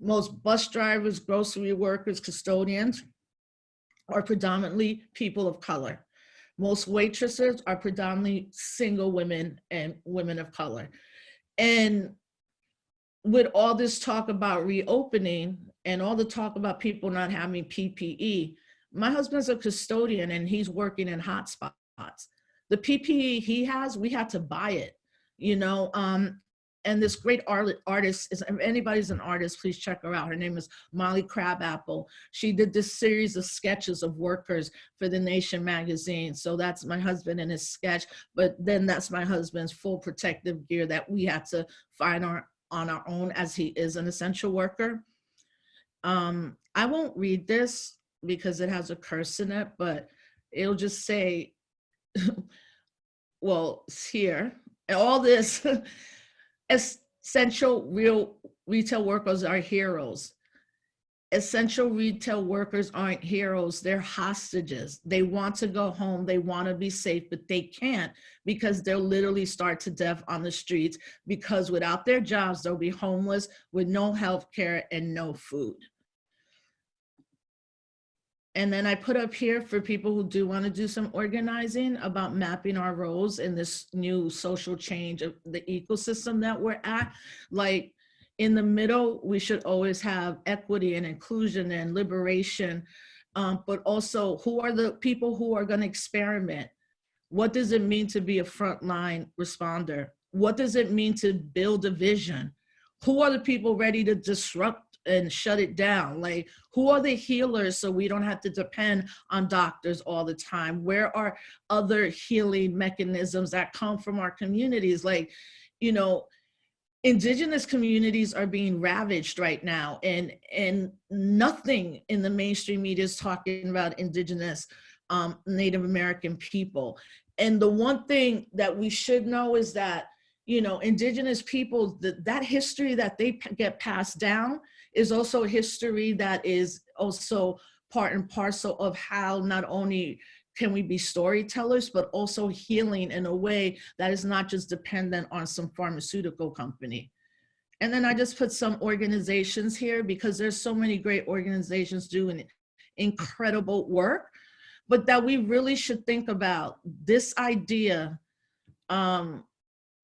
most bus drivers, grocery workers, custodians are predominantly people of color. Most waitresses are predominantly single women and women of color. And with all this talk about reopening and all the talk about people not having PPE, my husband's a custodian and he's working in hotspots. The PPE he has, we had to buy it, you know, um, and this great art, artist is if anybody's an artist please check her out. Her name is molly crabapple. She did this series of sketches of workers for the nation magazine. So that's my husband in his sketch but then that's my husband's full protective gear that we had to find our on our own as he is an essential worker um i won't read this because it has a curse in it but it'll just say well it's here all this essential real retail workers are heroes. Essential retail workers aren't heroes, they're hostages. They want to go home, they want to be safe, but they can't because they'll literally start to death on the streets because without their jobs, they'll be homeless with no health care and no food. And then I put up here for people who do want to do some organizing about mapping our roles in this new social change of the ecosystem that we're at. Like in the middle, we should always have equity and inclusion and liberation, um, but also who are the people who are going to experiment? What does it mean to be a frontline responder? What does it mean to build a vision? Who are the people ready to disrupt and shut it down? Like, who are the healers so we don't have to depend on doctors all the time? Where are other healing mechanisms that come from our communities? Like, you know, indigenous communities are being ravaged right now and and nothing in the mainstream media is talking about indigenous um, native american people. And the one thing that we should know is that you know indigenous people that that history that they get passed down is also history that is also part and parcel of how not only can we be storytellers, but also healing in a way that is not just dependent on some pharmaceutical company. And then I just put some organizations here because there's so many great organizations doing incredible work, but that we really should think about this idea um,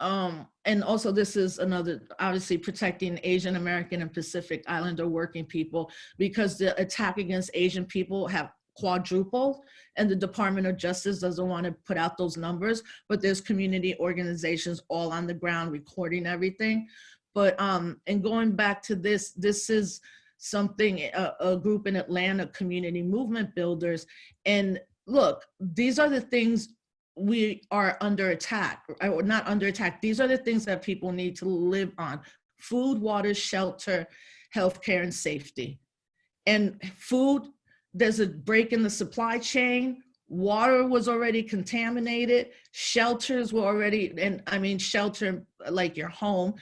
um, and also this is another, obviously protecting Asian American and Pacific Islander working people because the attack against Asian people have quadrupled and the Department of Justice doesn't want to put out those numbers, but there's community organizations all on the ground recording everything. But, um, and going back to this, this is something, a, a group in Atlanta, Community Movement Builders. And look, these are the things we are under attack, or not under attack. These are the things that people need to live on. Food, water, shelter, healthcare, and safety. And food, there's a break in the supply chain. Water was already contaminated. Shelters were already, and I mean shelter like your home.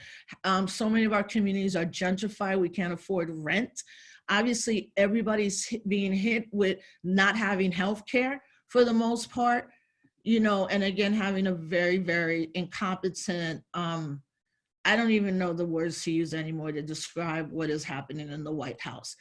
Um, so many of our communities are gentrified. We can't afford rent. Obviously, everybody's being hit with not having health care for the most part you know, and again, having a very, very incompetent, um, I don't even know the words to use anymore to describe what is happening in the White House.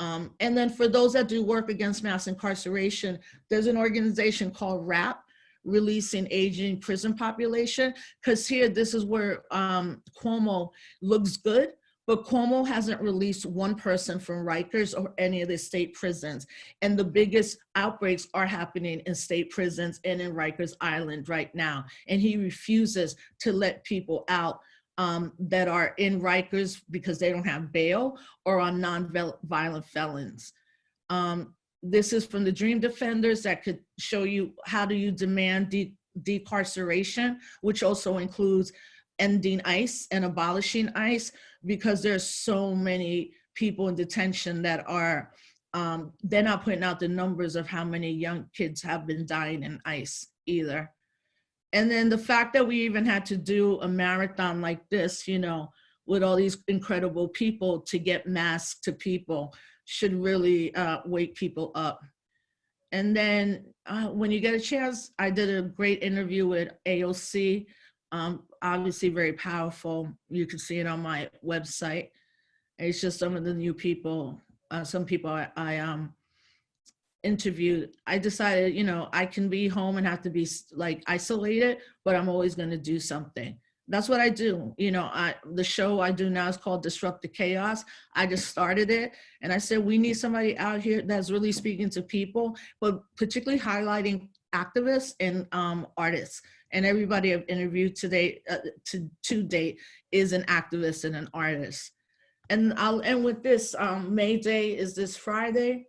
Um, and then for those that do work against mass incarceration, there's an organization called RAP, Releasing Aging Prison Population, because here, this is where um, Cuomo looks good, but Cuomo hasn't released one person from Rikers or any of the state prisons. And the biggest outbreaks are happening in state prisons and in Rikers Island right now. And he refuses to let people out um, that are in Rikers because they don't have bail or on non-violent felons. Um, this is from the Dream Defenders that could show you how do you demand de decarceration, which also includes ending ICE and abolishing ICE because there's so many people in detention that are, um, they're not putting out the numbers of how many young kids have been dying in ICE either. And then the fact that we even had to do a marathon like this, you know, with all these incredible people to get masks to people should really uh, wake people up. And then uh, when you get a chance, I did a great interview with AOC, um, obviously very powerful. You can see it on my website. It's just some of the new people, uh, some people I, I um, interviewed. I decided, you know, I can be home and have to be like isolated, but I'm always gonna do something. That's what I do. You know, I the show I do now is called Disrupt the Chaos. I just started it and I said, we need somebody out here that's really speaking to people, but particularly highlighting activists and um, artists and everybody I've interviewed today uh, to, to date is an activist and an artist. And I'll end with this, um, May Day is this Friday.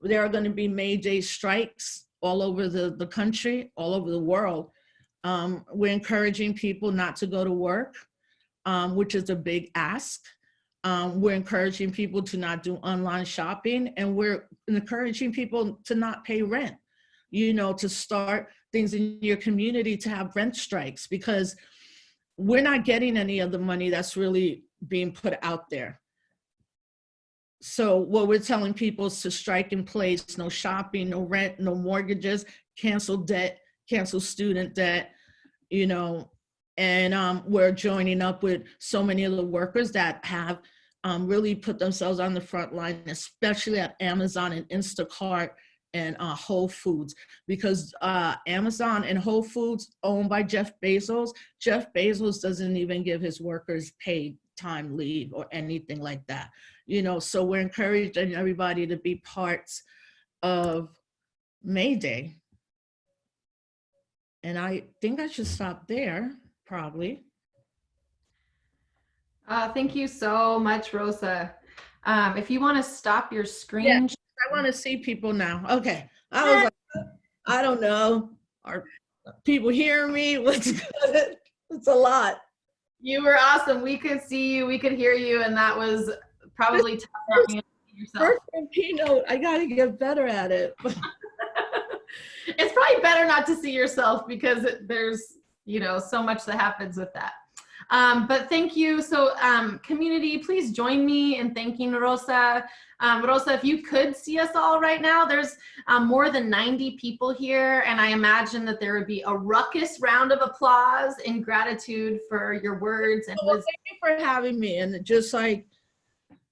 There are gonna be May Day strikes all over the, the country, all over the world. Um, we're encouraging people not to go to work, um, which is a big ask. Um, we're encouraging people to not do online shopping and we're encouraging people to not pay rent, you know, to start things in your community to have rent strikes because we're not getting any of the money that's really being put out there. So what we're telling people is to strike in place, no shopping, no rent, no mortgages, cancel debt, cancel student debt, you know, and um, we're joining up with so many of the workers that have um, really put themselves on the front line, especially at Amazon and Instacart and uh, Whole Foods. Because uh, Amazon and Whole Foods owned by Jeff Bezos, Jeff Bezos doesn't even give his workers paid time leave or anything like that. You know, so we're encouraging everybody to be parts of May Day. And I think I should stop there, probably. Uh, thank you so much, Rosa. Um, if you want to stop your screen, Yeah. I want to see people now. Okay. I was like, I don't know. Are people hearing me? What's good? It's a lot. You were awesome. We could see you, we could hear you, and that was probably tough not being able to see yourself. First in keynote, I got to get better at it. it's probably better not to see yourself because it- there's you know so much that happens with that um, but thank you so um, community please join me in thanking rosa um, rosa if you could see us all right now there's um, more than 90 people here and i imagine that there would be a ruckus round of applause in gratitude for your words and Well, thank you for having me. And just like,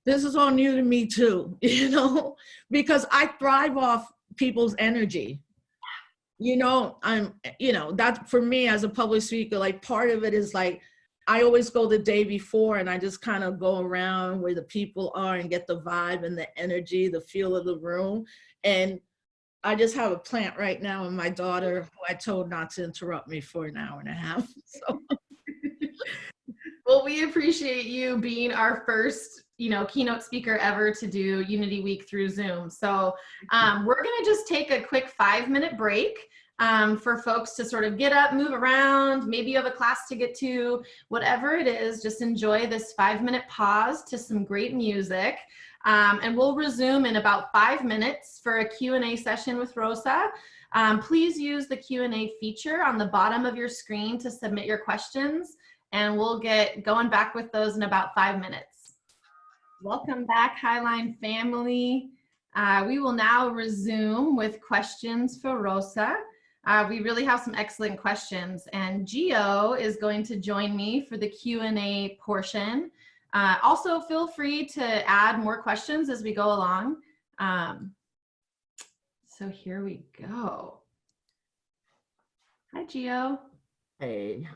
this is all new to me too, you know, because I thrive off people's energy. You know, I'm, you know, that for me as a public speaker, like part of it is like, I always go the day before and I just kind of go around where the people are and get the vibe and the energy, the feel of the room. And I just have a plant right now and my daughter, who I told not to interrupt me for an hour and a half. So Well, we appreciate you being our first, you know, keynote speaker ever to do Unity Week through Zoom. So um, we're going to just take a quick five minute break um, for folks to sort of get up, move around. Maybe you have a class to get to, whatever it is, just enjoy this five minute pause to some great music. Um, and we'll resume in about five minutes for a Q&A session with Rosa. Um, please use the Q&A feature on the bottom of your screen to submit your questions and we'll get going back with those in about five minutes. Welcome back, Highline family. Uh, we will now resume with questions for Rosa. Uh, we really have some excellent questions and Gio is going to join me for the Q&A portion. Uh, also, feel free to add more questions as we go along. Um, so here we go. Hi, Gio. Hey.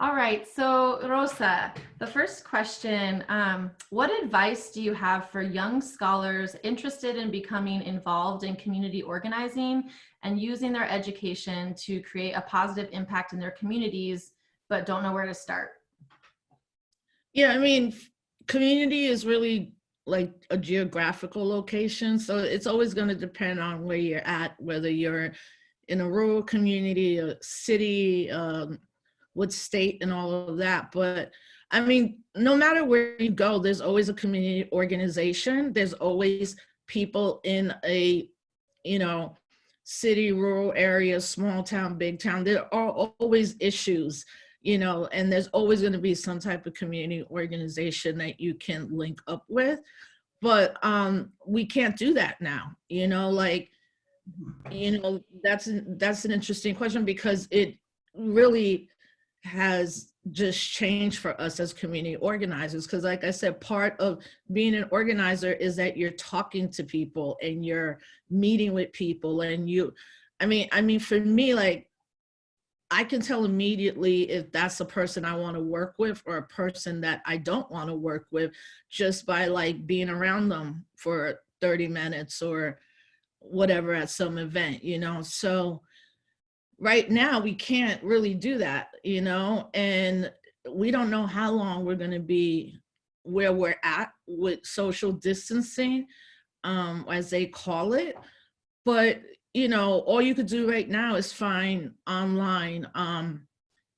All right, so Rosa, the first question, um, what advice do you have for young scholars interested in becoming involved in community organizing and using their education to create a positive impact in their communities, but don't know where to start? Yeah, I mean, community is really like a geographical location. So it's always going to depend on where you're at, whether you're in a rural community, a city, um, what state, and all of that. But I mean, no matter where you go, there's always a community organization. There's always people in a, you know, city, rural area, small town, big town. There are always issues you know, and there's always going to be some type of community organization that you can link up with. But um, we can't do that now, you know, like, you know, that's that's an interesting question because it really has just changed for us as community organizers. Because like I said, part of being an organizer is that you're talking to people and you're meeting with people and you, I mean, I mean, for me, like, I can tell immediately if that's a person I want to work with or a person that I don't want to work with just by like being around them for 30 minutes or whatever at some event, you know? So right now we can't really do that, you know? And we don't know how long we're going to be where we're at with social distancing, um, as they call it. But you know, all you could do right now is find online um,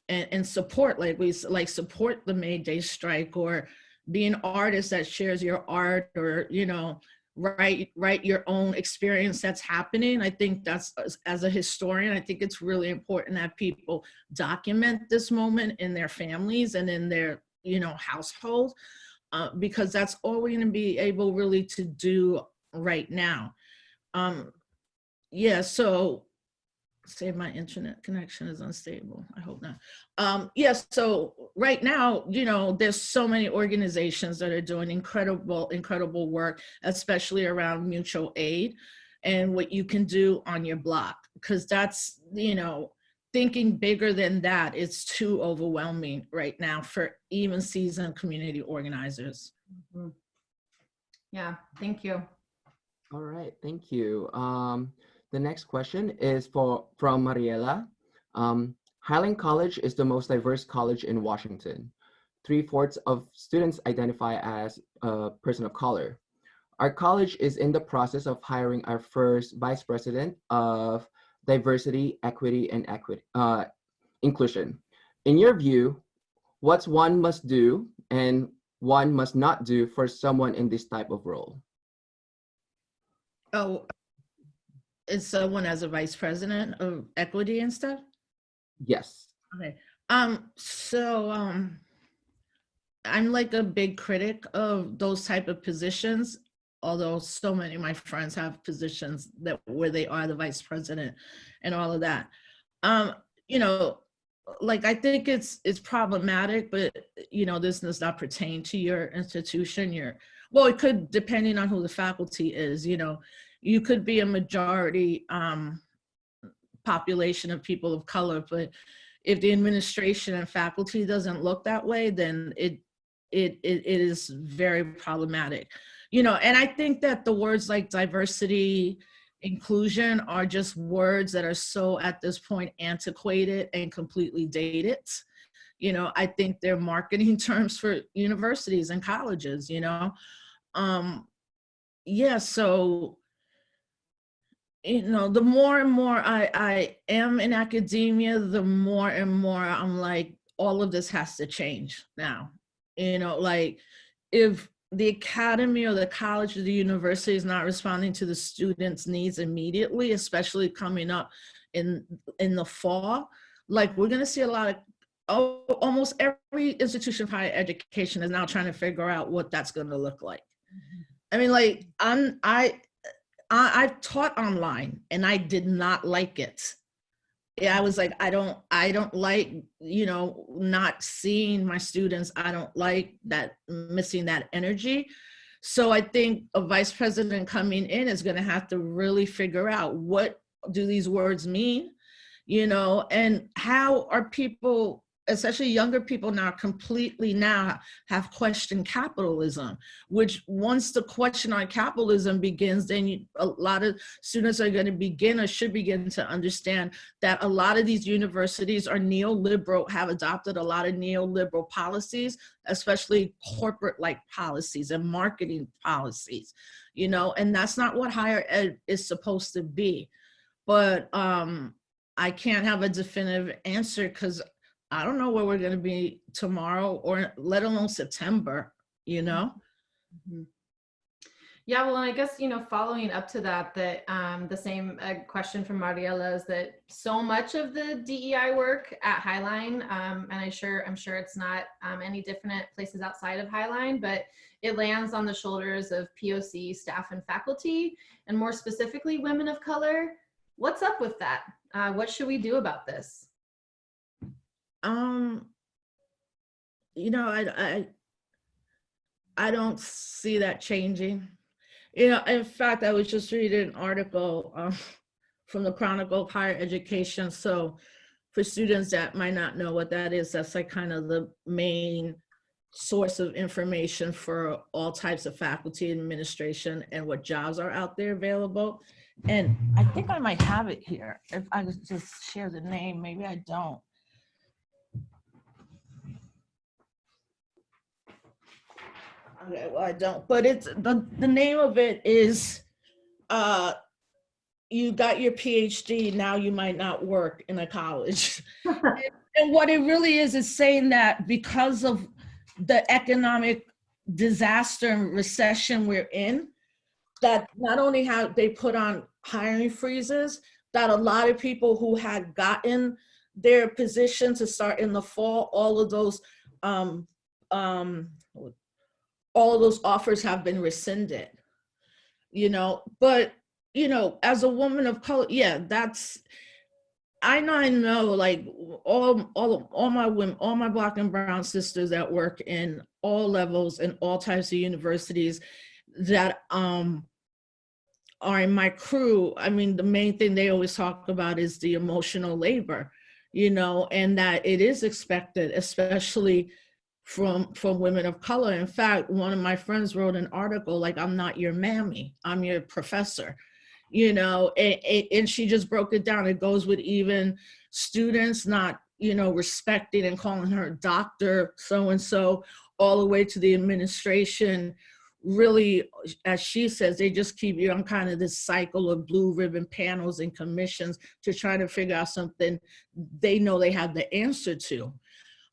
and, and support, like we like support the May Day strike or be an artist that shares your art or, you know, write write your own experience that's happening. I think that's as, a historian, I think it's really important that people document this moment in their families and in their, you know, household, uh, because that's all we're going to be able really to do right now. Um, yeah, so say my internet connection is unstable. I hope not. Um, yes, so right now, you know, there's so many organizations that are doing incredible, incredible work, especially around mutual aid and what you can do on your block, because that's, you know, thinking bigger than that, it's too overwhelming right now for even seasoned community organizers. Yeah, thank you. All right, thank you. Um, the next question is for from Mariela. Um, Highline College is the most diverse college in Washington. Three fourths of students identify as a person of color. Our college is in the process of hiring our first vice president of diversity, equity, and equity uh, inclusion. In your view, what's one must do and one must not do for someone in this type of role? Oh, is someone as a vice president of equity and stuff? Yes. Okay. Um, so um I'm like a big critic of those type of positions, although so many of my friends have positions that where they are the vice president and all of that. Um, you know, like I think it's it's problematic, but you know, this does not pertain to your institution. Your well, it could depending on who the faculty is, you know, you could be a majority um population of people of color, but if the administration and faculty doesn't look that way, then it it it, it is very problematic. You know, and I think that the words like diversity, inclusion are just words that are so at this point antiquated and completely dated. You know, I think they're marketing terms for universities and colleges, you know. Um yeah, so you know, the more and more I, I am in academia, the more and more I'm like, all of this has to change now. You know, like if the academy or the college or the university is not responding to the students' needs immediately, especially coming up in in the fall, like we're gonna see a lot of oh, almost every institution of higher education is now trying to figure out what that's gonna look like. Mm-hmm. I mean, like I'm I I, I've taught online and I did not like it. I was like, I don't, I don't like, you know, not seeing my students. I don't like that missing that energy. So I think a vice president coming in is going to have to really figure out what do these words mean, you know, and how are people especially younger people now completely now have questioned capitalism, which once the question on capitalism begins, then you, a lot of students are going to begin or should begin to understand that a lot of these universities are neoliberal, have adopted a lot of neoliberal policies, especially corporate like policies and marketing policies, you know, and that's not what higher ed is supposed to be. But um, I can't have a definitive answer because I don't know where we're going to be tomorrow or let alone September, you know? Yeah, well, and I guess, you know, following up to that, that um, the same uh, question from Mariela is that so much of the DEI work at Highline, um, and I sure, I'm sure it's not um, any different places outside of Highline, but it lands on the shoulders of POC staff and faculty, and more specifically, women of color. What's up with that? Uh, what should we do about this? Um, you know, I, I, I don't see that changing. You know, in fact, I was just reading an article um, from the Chronicle of Higher Education. So for students that might not know what that is, that's like kind of the main source of information for all types of faculty administration and what jobs are out there available. And I think I might have it here. If I just share the name, maybe I don't. Okay, well, I don't, but it's, the, the name of it is, uh, you got your PhD, now you might not work in a college. And what it really is, is saying that because of the economic disaster and recession we're in, that not only have they put on hiring freezes, that a lot of people who had gotten their position to start in the fall, all of those, um, um, all those offers have been rescinded, you know, but, you know, as a woman of color, yeah, that's, I know, I know, like all, all, all my women, all my black and brown sisters that work in all levels and all types of universities that um, are in my crew. I mean, the main thing they always talk about is the emotional labor, you know, and that it is expected, especially from from women of color. In fact, one of my friends wrote an article like, I'm not your mammy, I'm your professor you know, and, and she just broke it down. It goes with even students not, you know, respecting and calling her doctor so-and-so, all the way to the administration. Really, as she says, they just keep you on kind of this cycle of blue ribbon panels and commissions to try to figure out something they know they have the answer to.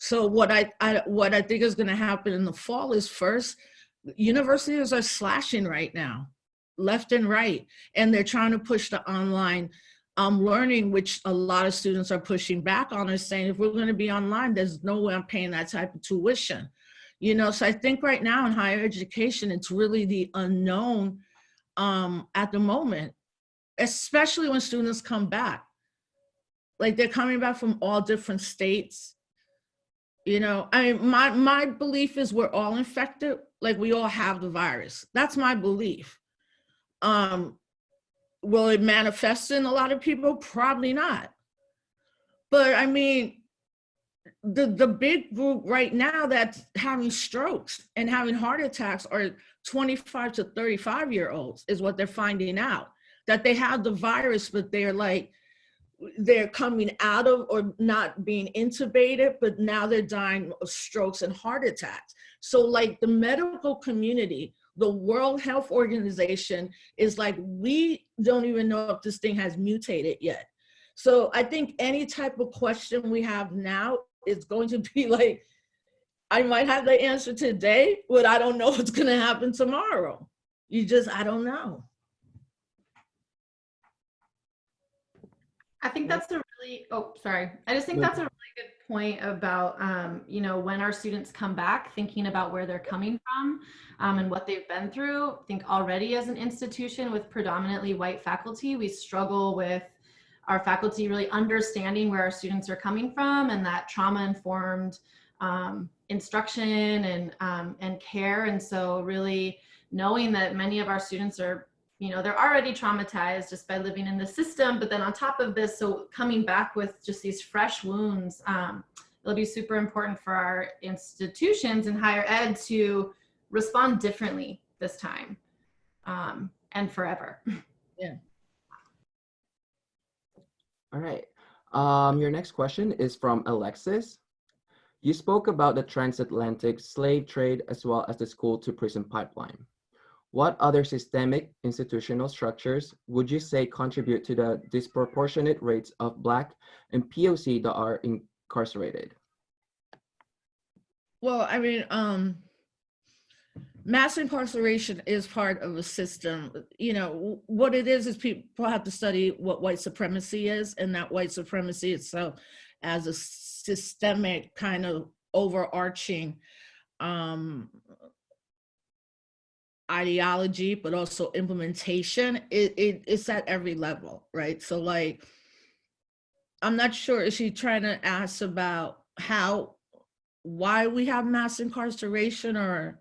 So what I, I what I think is going to happen in the fall is first, universities are slashing right now left and right. And they're trying to push the online um, learning, which a lot of students are pushing back on and saying, if we're gonna be online, there's no way I'm paying that type of tuition. You know, so I think right now in higher education, it's really the unknown um, at the moment, especially when students come back. Like they're coming back from all different states. You know, I mean, my, my belief is we're all infected, like we all have the virus. That's my belief. Um, will it manifest in a lot of people? Probably not. But I mean, the, the big group right now that's having strokes and having heart attacks are 25 to 35 year olds is what they're finding out. That they have the virus, but they're like, they're coming out of or not being intubated, but now they're dying of strokes and heart attacks. So like the medical community the World Health Organization is like, we don't even know if this thing has mutated yet. So I think any type of question we have now is going to be like, I might have the answer today, but I don't know what's gonna happen tomorrow. You just, I don't know. I think that's a really, oh, sorry. I just think that's a really good point about, um, you know, when our students come back, thinking about where they're coming from um, and what they've been through. I think already as an institution with predominantly white faculty, we struggle with our faculty really understanding where our students are coming from and that trauma informed um, instruction and, um, and care. And so really knowing that many of our students are you know, they're already traumatized just by living in the system. But then on top of this, so coming back with just these fresh wounds, um, it'll be super important for our institutions in higher ed to respond differently this time um, and forever. Yeah. All right. Um, your next question is from Alexis. You spoke about the transatlantic slave trade as well as the school to prison pipeline. What other systemic institutional structures would you say contribute to the disproportionate rates of Black and POC that are incarcerated? Well, I mean, um, mass incarceration is part of a system. You know, what it is is people have to study what white supremacy is, and that white supremacy itself as a systemic kind of overarching um, ideology, but also implementation. It, it it's at every level, right? So, like, I'm not sure. Is she trying to ask about how, why we have mass incarceration, or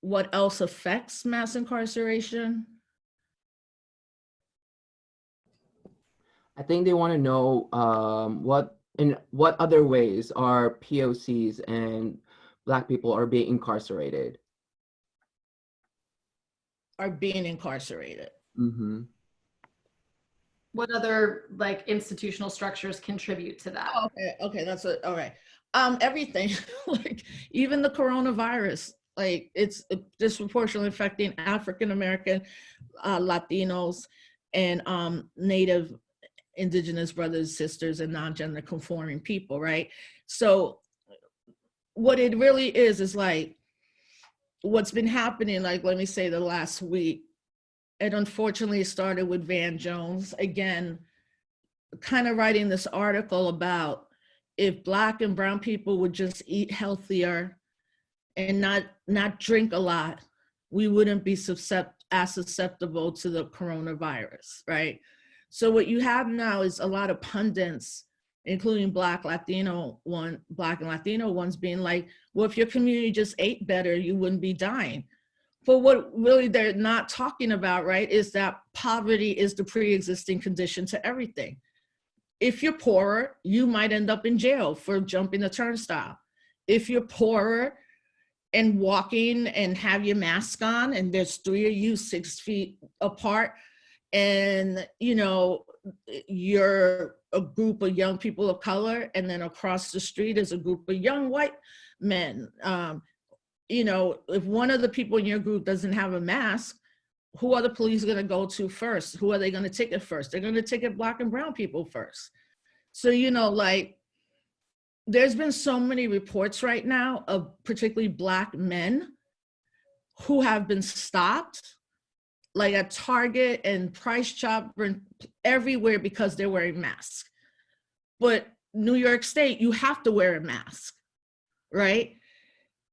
what else affects mass incarceration? I think they want to know um, what in what other ways are POCs and Black people are being incarcerated. Are being incarcerated. hmm What other like institutional structures contribute to that? Oh, Okay, okay, that's it. All right. Um, everything, like even the coronavirus, like it's disproportionately affecting African American, uh, Latinos, and um, Native Indigenous brothers, sisters, and non-gender conforming people, right? So, what it really is is like what's been happening. Like, let me say, the last week, it unfortunately started with Van Jones again, kind of writing this article about if black and brown people would just eat healthier and not not drink a lot, we wouldn't be suscept- as susceptible to the coronavirus, right? So what you have now is a lot of pundits, including black, Latino one, black and Latino ones being like, well, if your community just ate better, you wouldn't be dying. But what really they're not talking about, right, is that poverty is the pre-existing condition to everything if you're poorer, you might end up in jail for jumping the turnstile. If you're poorer and walking and have your mask on and there's three of you six feet apart and you know you're a group of young people of color and then across the street is a group of young white men um, you know if one of the people in your group doesn't have a mask who are the police going to go to first? Who are they going to ticket first? They're going to ticket black and brown people first. So, you know, like there's been so many reports right now of particularly black men who have been stopped like at Target and Price Chopper and everywhere because they're wearing masks. But New York State, you have to wear a mask, right?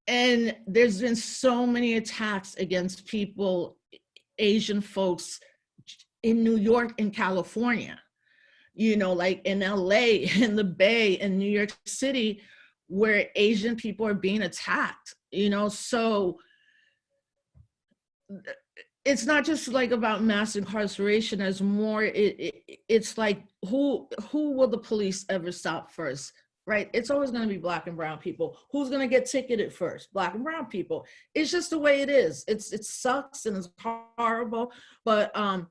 And there's been so many attacks against people Asian folks in New York and California, you know, like in LA, in the Bay, in New York City, where Asian people are being attacked, you know, so it's not just like about mass incarceration as more it, it it's like who who will the police ever stop first right? It's always going to be black and brown people. Who's going to get ticketed first? Black and brown people. It's just the way it is. It's it sucks and it's horrible, but um,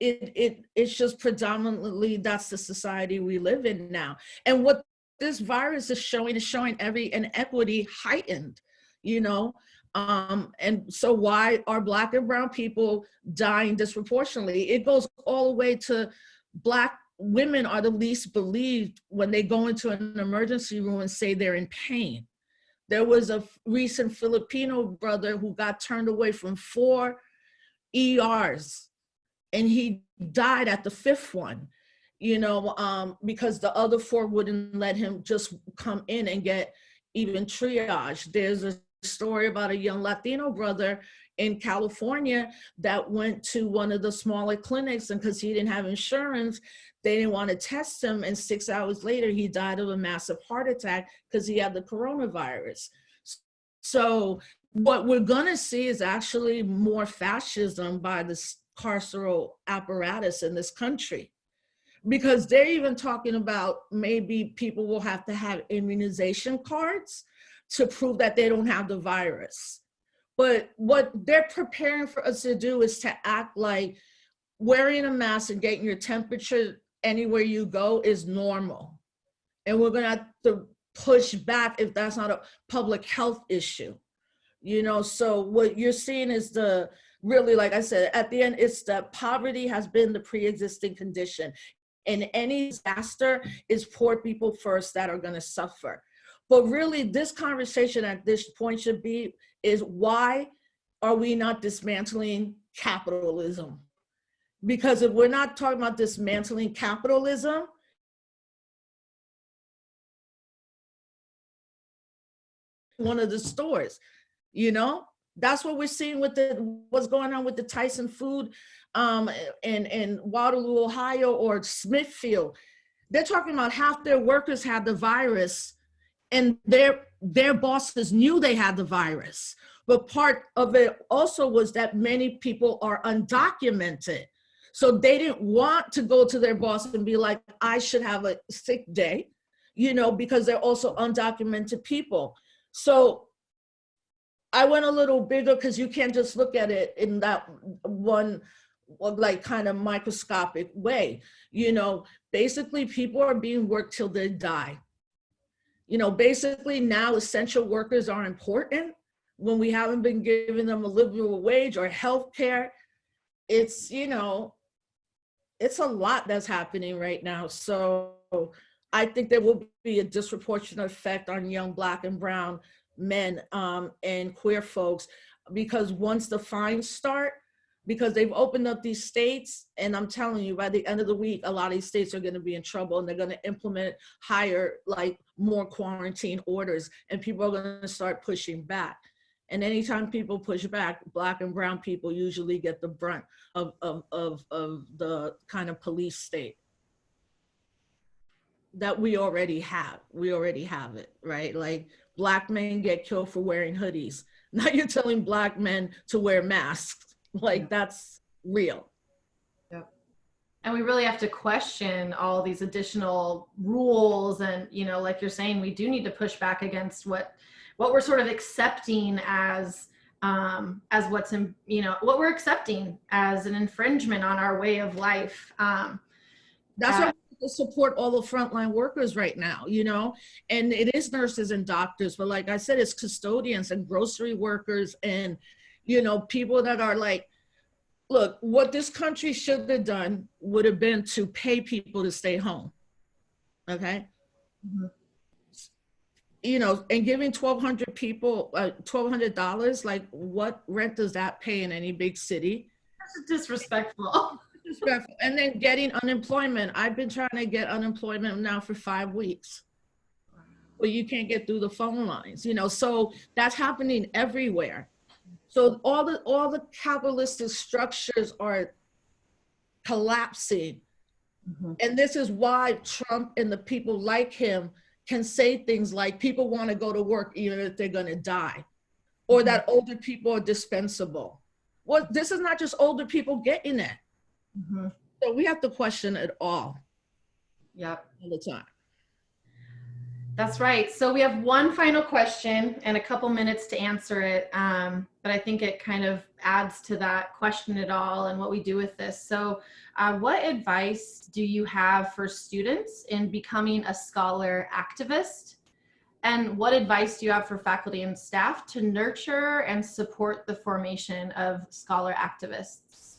it it it's just predominantly that's the society we live in now. And what this virus is showing is showing every inequity heightened, you know. Um, and so why are black and brown people dying disproportionately? It goes all the way to black women are the least believed when they go into an emergency room and say they're in pain. There was a recent Filipino brother who got turned away from four ERs and he died at the fifth one, you know, um, because the other four wouldn't let him just come in and get even triage. There's a story about a young Latino brother in California that went to one of the smaller clinics and because he didn't have insurance, they didn't want to test him. And six hours later, he died of a massive heart attack because he had the coronavirus. So what we're gonna see is actually more fascism by the carceral apparatus in this country, because they're even talking about maybe people will have to have immunization cards to prove that they don't have the virus. But what they're preparing for us to do is to act like wearing a mask and getting your temperature anywhere you go is normal. And we're gonna have to push back if that's not a public health issue. You know, so what you're seeing is the, really, like I said, at the end, it's that poverty has been the pre-existing condition. And any disaster is poor people first that are gonna suffer. But really, this conversation at this point should be, is why are we not dismantling capitalism? Because if we're not talking about dismantling capitalism, one of the stores, you know? That's what we're seeing with the, what's going on with the Tyson Food um, in, in Waterloo, Ohio, or Smithfield. They're talking about half their workers had the virus and their, their bosses knew they had the virus. But part of it also was that many people are undocumented. So they didn't want to go to their boss and be like, I should have a sick day, you know, because they're also undocumented people. So I went a little bigger because you can't just look at it in that one like kind of microscopic way. You know, basically people are being worked till they die. You know, basically now essential workers are important when we haven't been giving them a livable wage or health care. It's, you know, it's a lot that's happening right now. So I think there will be a disproportionate effect on young black and brown men um, and queer folks because once the fines start, because they've opened up these states and I'm telling you by the end of the week, a lot of these states are gonna be in trouble and they're gonna implement higher, like more quarantine orders and people are gonna start pushing back. And anytime people push back, black and brown people usually get the brunt of, of, of, of the kind of police state that we already have. We already have it, right? Like black men get killed for wearing hoodies. Now you're telling black men to wear masks. Like that's real. And we really have to question all these additional rules and, you know, like you're saying, we do need to push back against what what we're sort of accepting as um, as what's in, you know, what we're accepting as an infringement on our way of life. Um, That's Uh, why we support all the frontline workers right now, you know? And it is nurses and doctors, but like I said, it's custodians and grocery workers and, you know, people that are like, look, what this country should have done would have been to pay people to stay home. Okay? Mhm. You know, and giving 1,200 people, uh, $1,200, like what rent does that pay in any big city? That's disrespectful. disrespectful. And then getting unemployment. I've been trying to get unemployment now for five weeks. Well, you can't get through the phone lines, you know, so that's happening everywhere. So all the all the capitalistic structures are collapsing. Mhm. And this is why Trump and the people like him can say things like people want to go to work even if they're going to die, or that older people are dispensable. Well, this is not just older people getting it. Mhm. So we have to question it all, Yep. all the time. That's right. So we have one final question and a couple minutes to answer it. Um, but I think it kind of adds to that question at all and what we do with this. So uh, what advice do you have for students in becoming a scholar activist? And what advice do you have for faculty and staff to nurture and support the formation of scholar activists?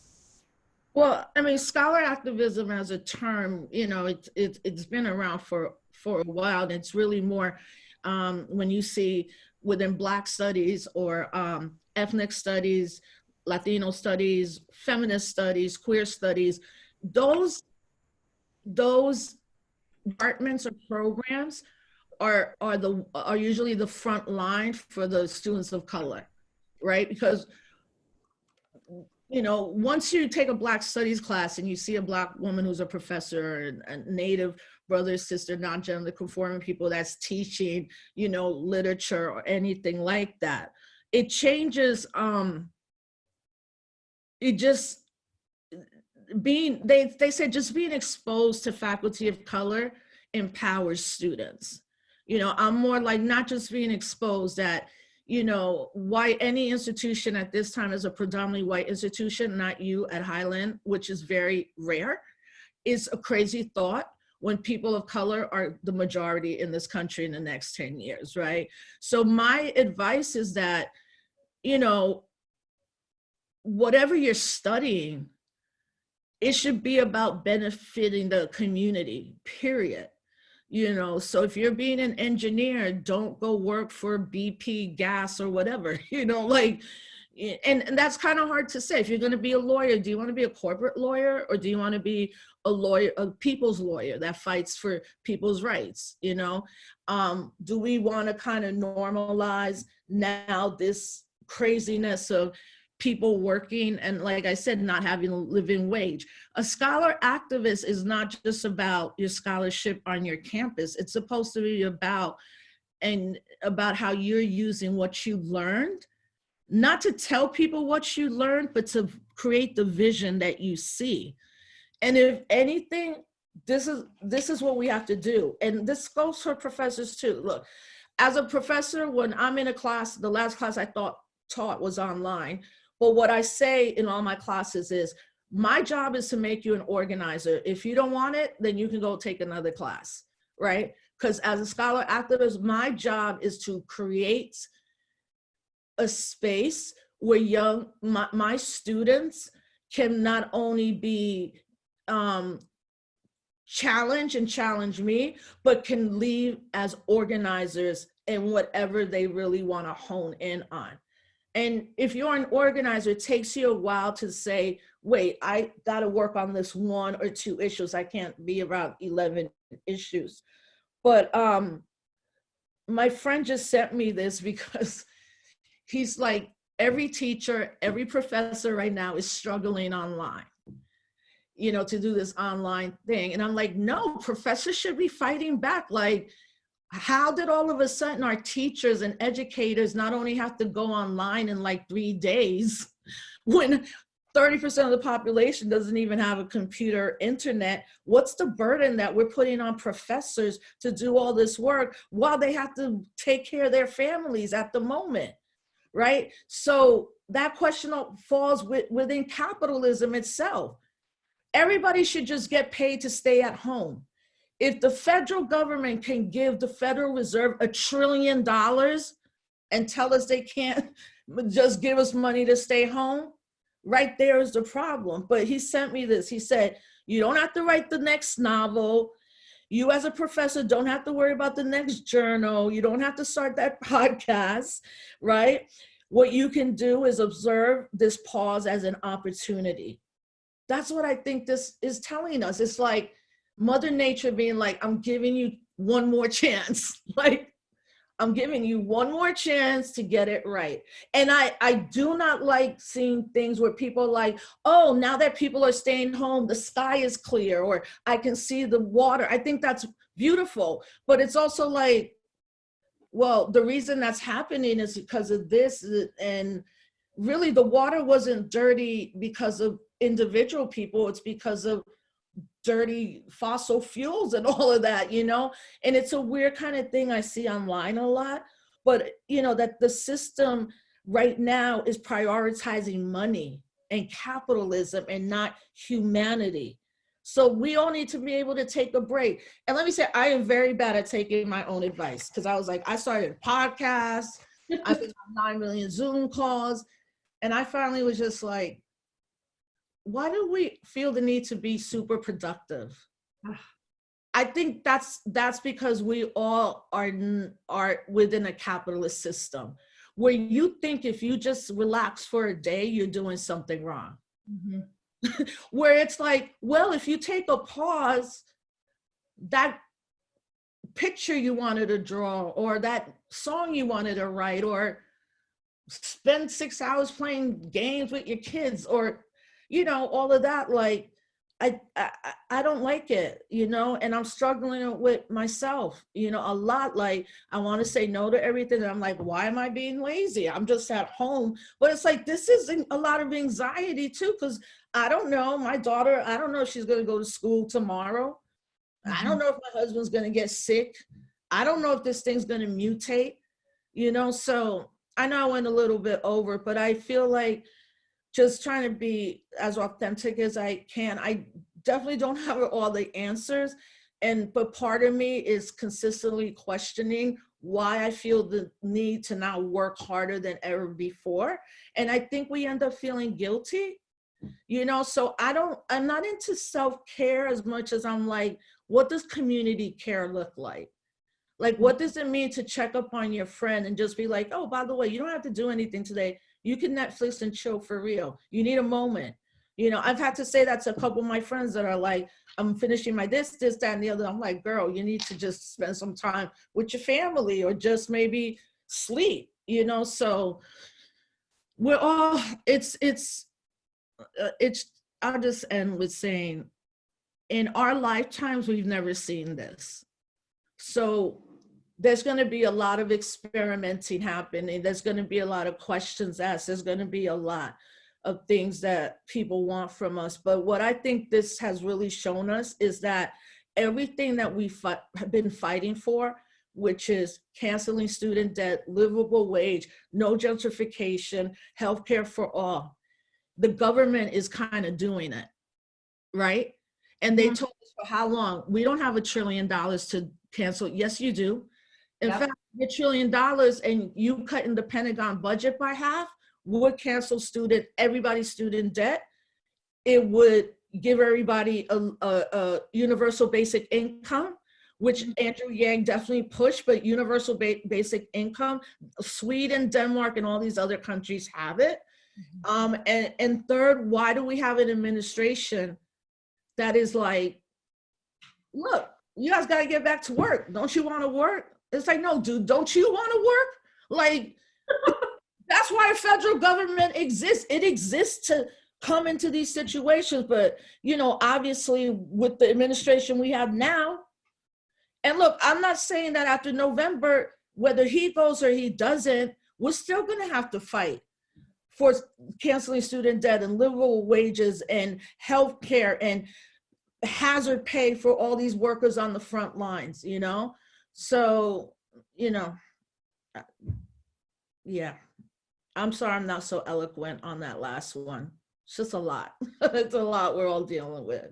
Well, I mean, scholar activism as a term, you know, it's it's it's been around for for a while. And it's really more um, when you see within Black studies or um, ethnic studies, Latino studies, feminist studies, queer studies, those those departments or programs are are the are usually the front line for the students of color, right? Because you know, once you take a Black studies class and you see a Black woman who's a professor, and, a native brother, sister, non-gender conforming people that's teaching, you know, literature or anything like that, it changes, um, it just, being they they said just being exposed to faculty of color empowers students. You know i'm more like not just being exposed that you know why any institution at this time is a predominantly white institution not you at highline which is very rare is a crazy thought when people of color are the majority in this country in the next 10 years right so my advice is that you know whatever you're studying it should be about benefiting the community, period. You know, so if you're being an engineer, don't go work for BP gas or whatever, you know, like, and, and that's kind of hard to say. If you're going to be a lawyer, do you want to be a corporate lawyer or do you want to be a lawyer, a people's lawyer that fights for people's rights? You know, um, do we want to kind of normalize now this craziness of people working and like I said, not having a living wage. A scholar activist is not just about your scholarship on your campus. It's supposed to be about and about how you're using what you learned, not to tell people what you learned, but to create the vision that you see. And if anything, this is this is what we have to do. And this goes for professors too. Look, as a professor, when I'm in a class, the last class I thought taught was online but what I say in all my classes is, my job is to make you an organizer. If you don't want it, then you can go take another class, right? Because as a scholar activist, my job is to create a space where young, my, my students can not only be um, challenge and challenge me, but can leave as organizers in whatever they really want to hone in on. And if you're an organizer, it takes you a while to say, wait, I got to work on this one or two issues. I can't be around 11 issues. But um, my friend just sent me this because he's like, every teacher, every professor right now is struggling online, you know, to do this online thing. And I'm like, no, professors should be fighting back. Like, how did all of a sudden our teachers and educators not only have to go online in like three days when 30% of the population doesn't even have a computer internet what's the burden that we're putting on professors to do all this work while they have to take care of their families at the moment right so that question falls within capitalism itself everybody should just get paid to stay at home if the federal government can give the Federal Reserve a trillion dollars and tell us they can't just give us money to stay home, right there is the problem. But he sent me this. He said, you don't have to write the next novel. You as a professor don't have to worry about the next journal. You don't have to start that podcast, right? What you can do is observe this pause as an opportunity. That's what I think this is telling us. It's like, Mother Nature being like, I'm giving you one more chance. like, I'm giving you one more chance to get it right. And I, I do not like seeing things where people like, oh, now that people are staying home, the sky is clear, or I can see the water. I think that's beautiful. But it's also like, well, the reason that's happening is because of this. Uh, and really, the water wasn't dirty because of individual people, it's because of dirty fossil fuels and all of that, you know? And it's a weird kind of thing I see online a lot, but you know, that the system right now is prioritizing money and capitalism and not humanity. So we all need to be able to take a break. And let me say, I am very bad at taking my own advice because I was like, I started podcasts, I've been on 9 million Zoom calls, and I finally was just like, why do we feel the need to be super productive? I think that's that's because we all are are within a capitalist system where you think if you just relax for a day, you're doing something wrong. Mm -hmm. where it's like, well, if you take a pause, that picture you wanted to draw or that song you wanted to write or spend six hours playing games with your kids or you know, all of that, like, I, I, I don't like it, you know, and I'm struggling with myself, you know, a lot. Like, I want to say no to everything. And I'm like, why am I being lazy? I'm just at home. But it's like, this is a lot of anxiety too, because I don't know. My daughter, I don't know if she's gonna go to school tomorrow. I don't mm-hmm. know if my husband's gonna get sick. I don't know if this thing's gonna mutate, you know, so I know I went a little bit over, but I feel like just trying to be as authentic as I can. I definitely don't have all the answers. And, but part of me is consistently questioning why I feel the need to now work harder than ever before. And I think we end up feeling guilty, you know? So I don't, I'm not into self-care as much as I'm like, what does community care look like? Like, what does it mean to check up on your friend and just be like, oh, by the way, you don't have to do anything today. You can Netflix and chill for real. You need a moment. You know, I've had to say that to a couple of my friends that are like, I'm finishing my this, this, that, and the other. I'm like, girl, you need to just spend some time with your family or just maybe sleep, you know? So we're all, it's, it's, uh, it's, I'll just end with saying, in our lifetimes, we've never seen this. So there's going to be a lot of experimenting happening. There's going to be a lot of questions asked. There's going to be a lot of things that people want from us. But what I think this has really shown us is that everything that we have been fighting for, which is canceling student debt, livable wage, no gentrification, healthcare for all, the government is kind of doing it, right? And they Mhm. told us for how long? We don't have a trillion dollars to cancel. Yes, you do. In Yep. fact, a trillion dollars and you cutting the Pentagon budget by half would cancel student, everybody's student debt. It would give everybody a, a, a universal basic income, which Andrew Yang definitely pushed, but universal ba basic income, Sweden, Denmark, and all these other countries have it. Um, and, and third, why do we have an administration that is like, look, you guys gotta get back to work. Don't you wanna work? It's like, no, dude, don't you wanna work? Like, that's why a federal government exists. It exists to come into these situations, but you know, obviously with the administration we have now, and look, I'm not saying that after November, whether he goes or he doesn't, we're still gonna have to fight for canceling student debt and livable wages and health care and hazard pay for all these workers on the front lines, you know? So, you know, uh, yeah. I'm sorry I'm not so eloquent on that last one. It's just a lot. it's a lot we're all dealing with.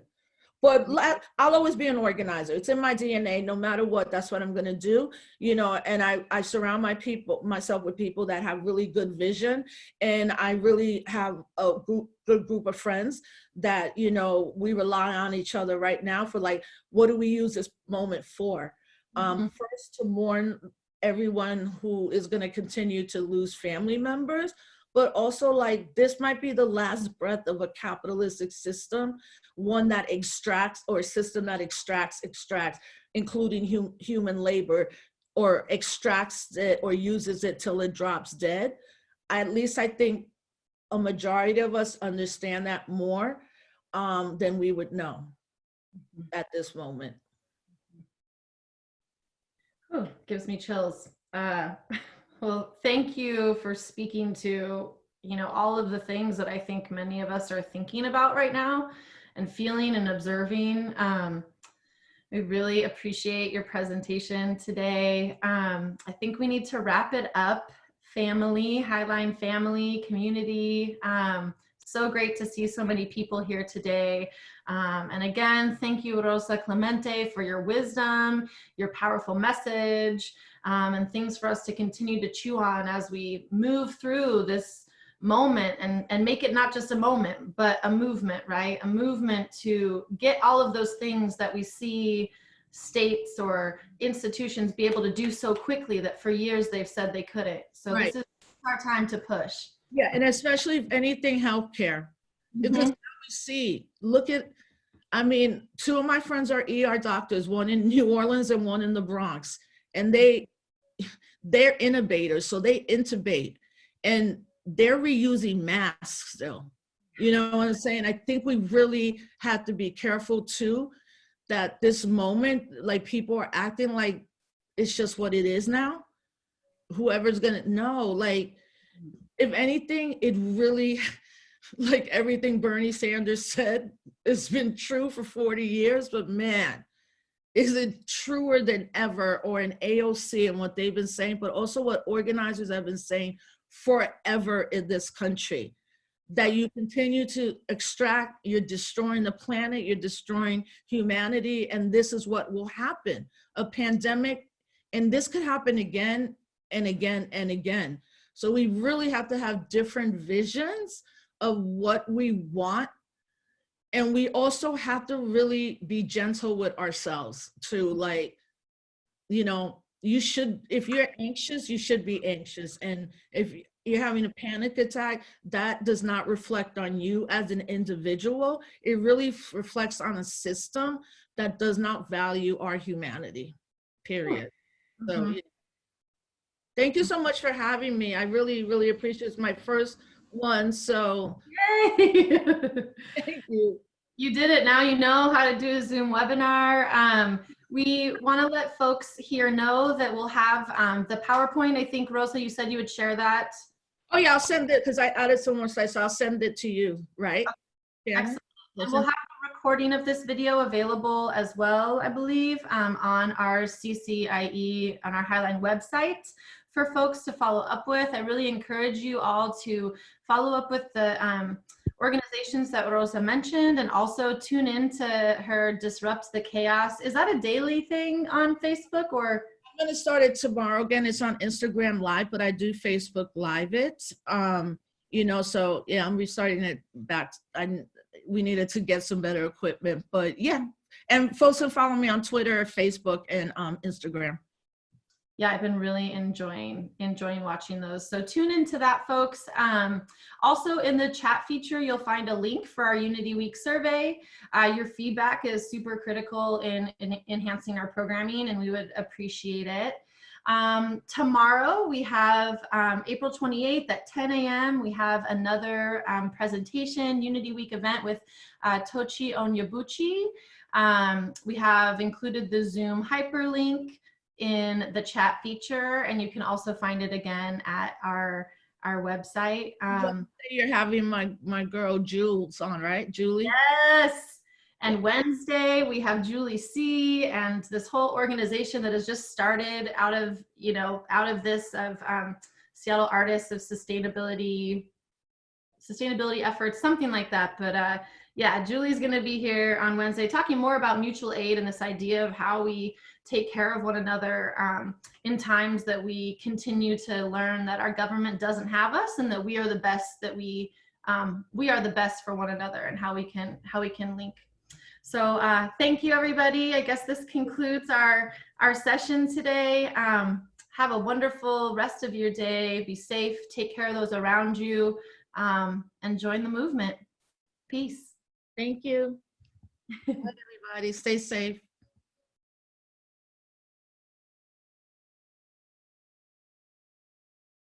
But la- I'll always be an organizer. It's in my DNA, no matter what, that's what I'm gonna do, you know, and I, I surround my people, myself with people that have really good vision. And I really have a group, good group of friends that, you know, we rely on each other right now for like, what do we use this moment for? Um, first to mourn everyone who is gonna continue to lose family members, but also like this might be the last breath of a capitalistic system, one that extracts or a system that extracts, extracts, including hum human labor or extracts it or uses it till it drops dead. At least I think a majority of us understand that more um, than we would know at this moment. Whew, gives me chills. Uh, well, thank you for speaking to, you know, all of the things that I think many of us are thinking about right now and feeling and observing. Um, we really appreciate your presentation today. Um, I think we need to wrap it up. Family, Highline family, community. Um, so great to see so many people here today. Um, and again, thank you, Rosa Clemente, for your wisdom, your powerful message, um, and things for us to continue to chew on as we move through this moment and, and make it not just a moment, but a movement, right? A movement to get all of those things that we see states or institutions be able to do so quickly that for years they've said they couldn't. So Right. this is our time to push. Yeah, and especially if anything healthcare. Because Mhm. now we see, look at, I mean, two of my friends are ER doctors, one in New Orleans and one in the Bronx. And they, they're innovators, so they intubate and they're reusing masks still. You know what I'm saying? I think we really have to be careful too, that this moment, like people are acting like it's just what it is now. Whoever's gonna know, like, if anything, it really, like everything Bernie Sanders said has been true for 40 years, but man, is it truer than ever or an AOC and what they've been saying, but also what organizers have been saying forever in this country that you continue to extract, you're destroying the planet, you're destroying humanity, and this is what will happen. A pandemic, and this could happen again and again and again. So we really have to have different visions of what we want. And we also have to really be gentle with ourselves to like, you know, you should, if you're anxious, you should be anxious. And if you're having a panic attack, that does not reflect on you as an individual. It really reflects on a system that does not value our humanity, period. So, Mhm. yeah. Thank you so much for having me. I really, really appreciate it. It's my first one. So Yay! thank you. You did it. Now you know how to do a Zoom webinar. Um, we want to let folks here know that we'll have um, the PowerPoint. I think, Rosa, you said you would share that. Oh yeah, I'll send it because I added some more slides, so I'll send it to you, right? Yeah. Excellent. And we'll have a recording of this video available as well, I believe, um, on our CCIE, on our Highline website for folks to follow up with. I really encourage you all to follow up with the um, organizations that Rosa mentioned and also tune in to her Disrupt the Chaos. Is that a daily thing on Facebook or? I'm gonna start it tomorrow. Again, it's on Instagram Live, but I do Facebook Live it. Um, you know, so yeah, I'm restarting it back. I we needed to get some better equipment, but yeah. And folks can follow me on Twitter, Facebook, and um, Instagram. Yeah i've been really enjoying enjoying watching those. So tune into that folks. Um, also in the chat feature you'll find a link for our unity week survey. Uh, your feedback is super critical in, in enhancing our programming and we would appreciate it. Um, tomorrow we have um, april 28th at 10 a.m we have another um, presentation unity week event with uh, Tochi Onyebuchi um, we have included the zoom hyperlink in the chat feature and you can also find it again at our our website um You're having my my girl Jules on, right? Julie. yes and wednesday we have julie c and this whole organization that has just started out of you know out of this of um, seattle artists of sustainability sustainability efforts something like that but uh yeah julie's going to be here on wednesday talking more about mutual aid and this idea of how we take care of one another um, in times that we continue to learn that our government doesn't have us and that we are the best that we um, we are the best for one another and how we can how we can link. So uh, thank you everybody. I guess this concludes our our session today. Um, have a wonderful rest of your day. Be safe. Take care of those around you. Um, and join the movement. Peace Thank you. Everybody. Stay safe.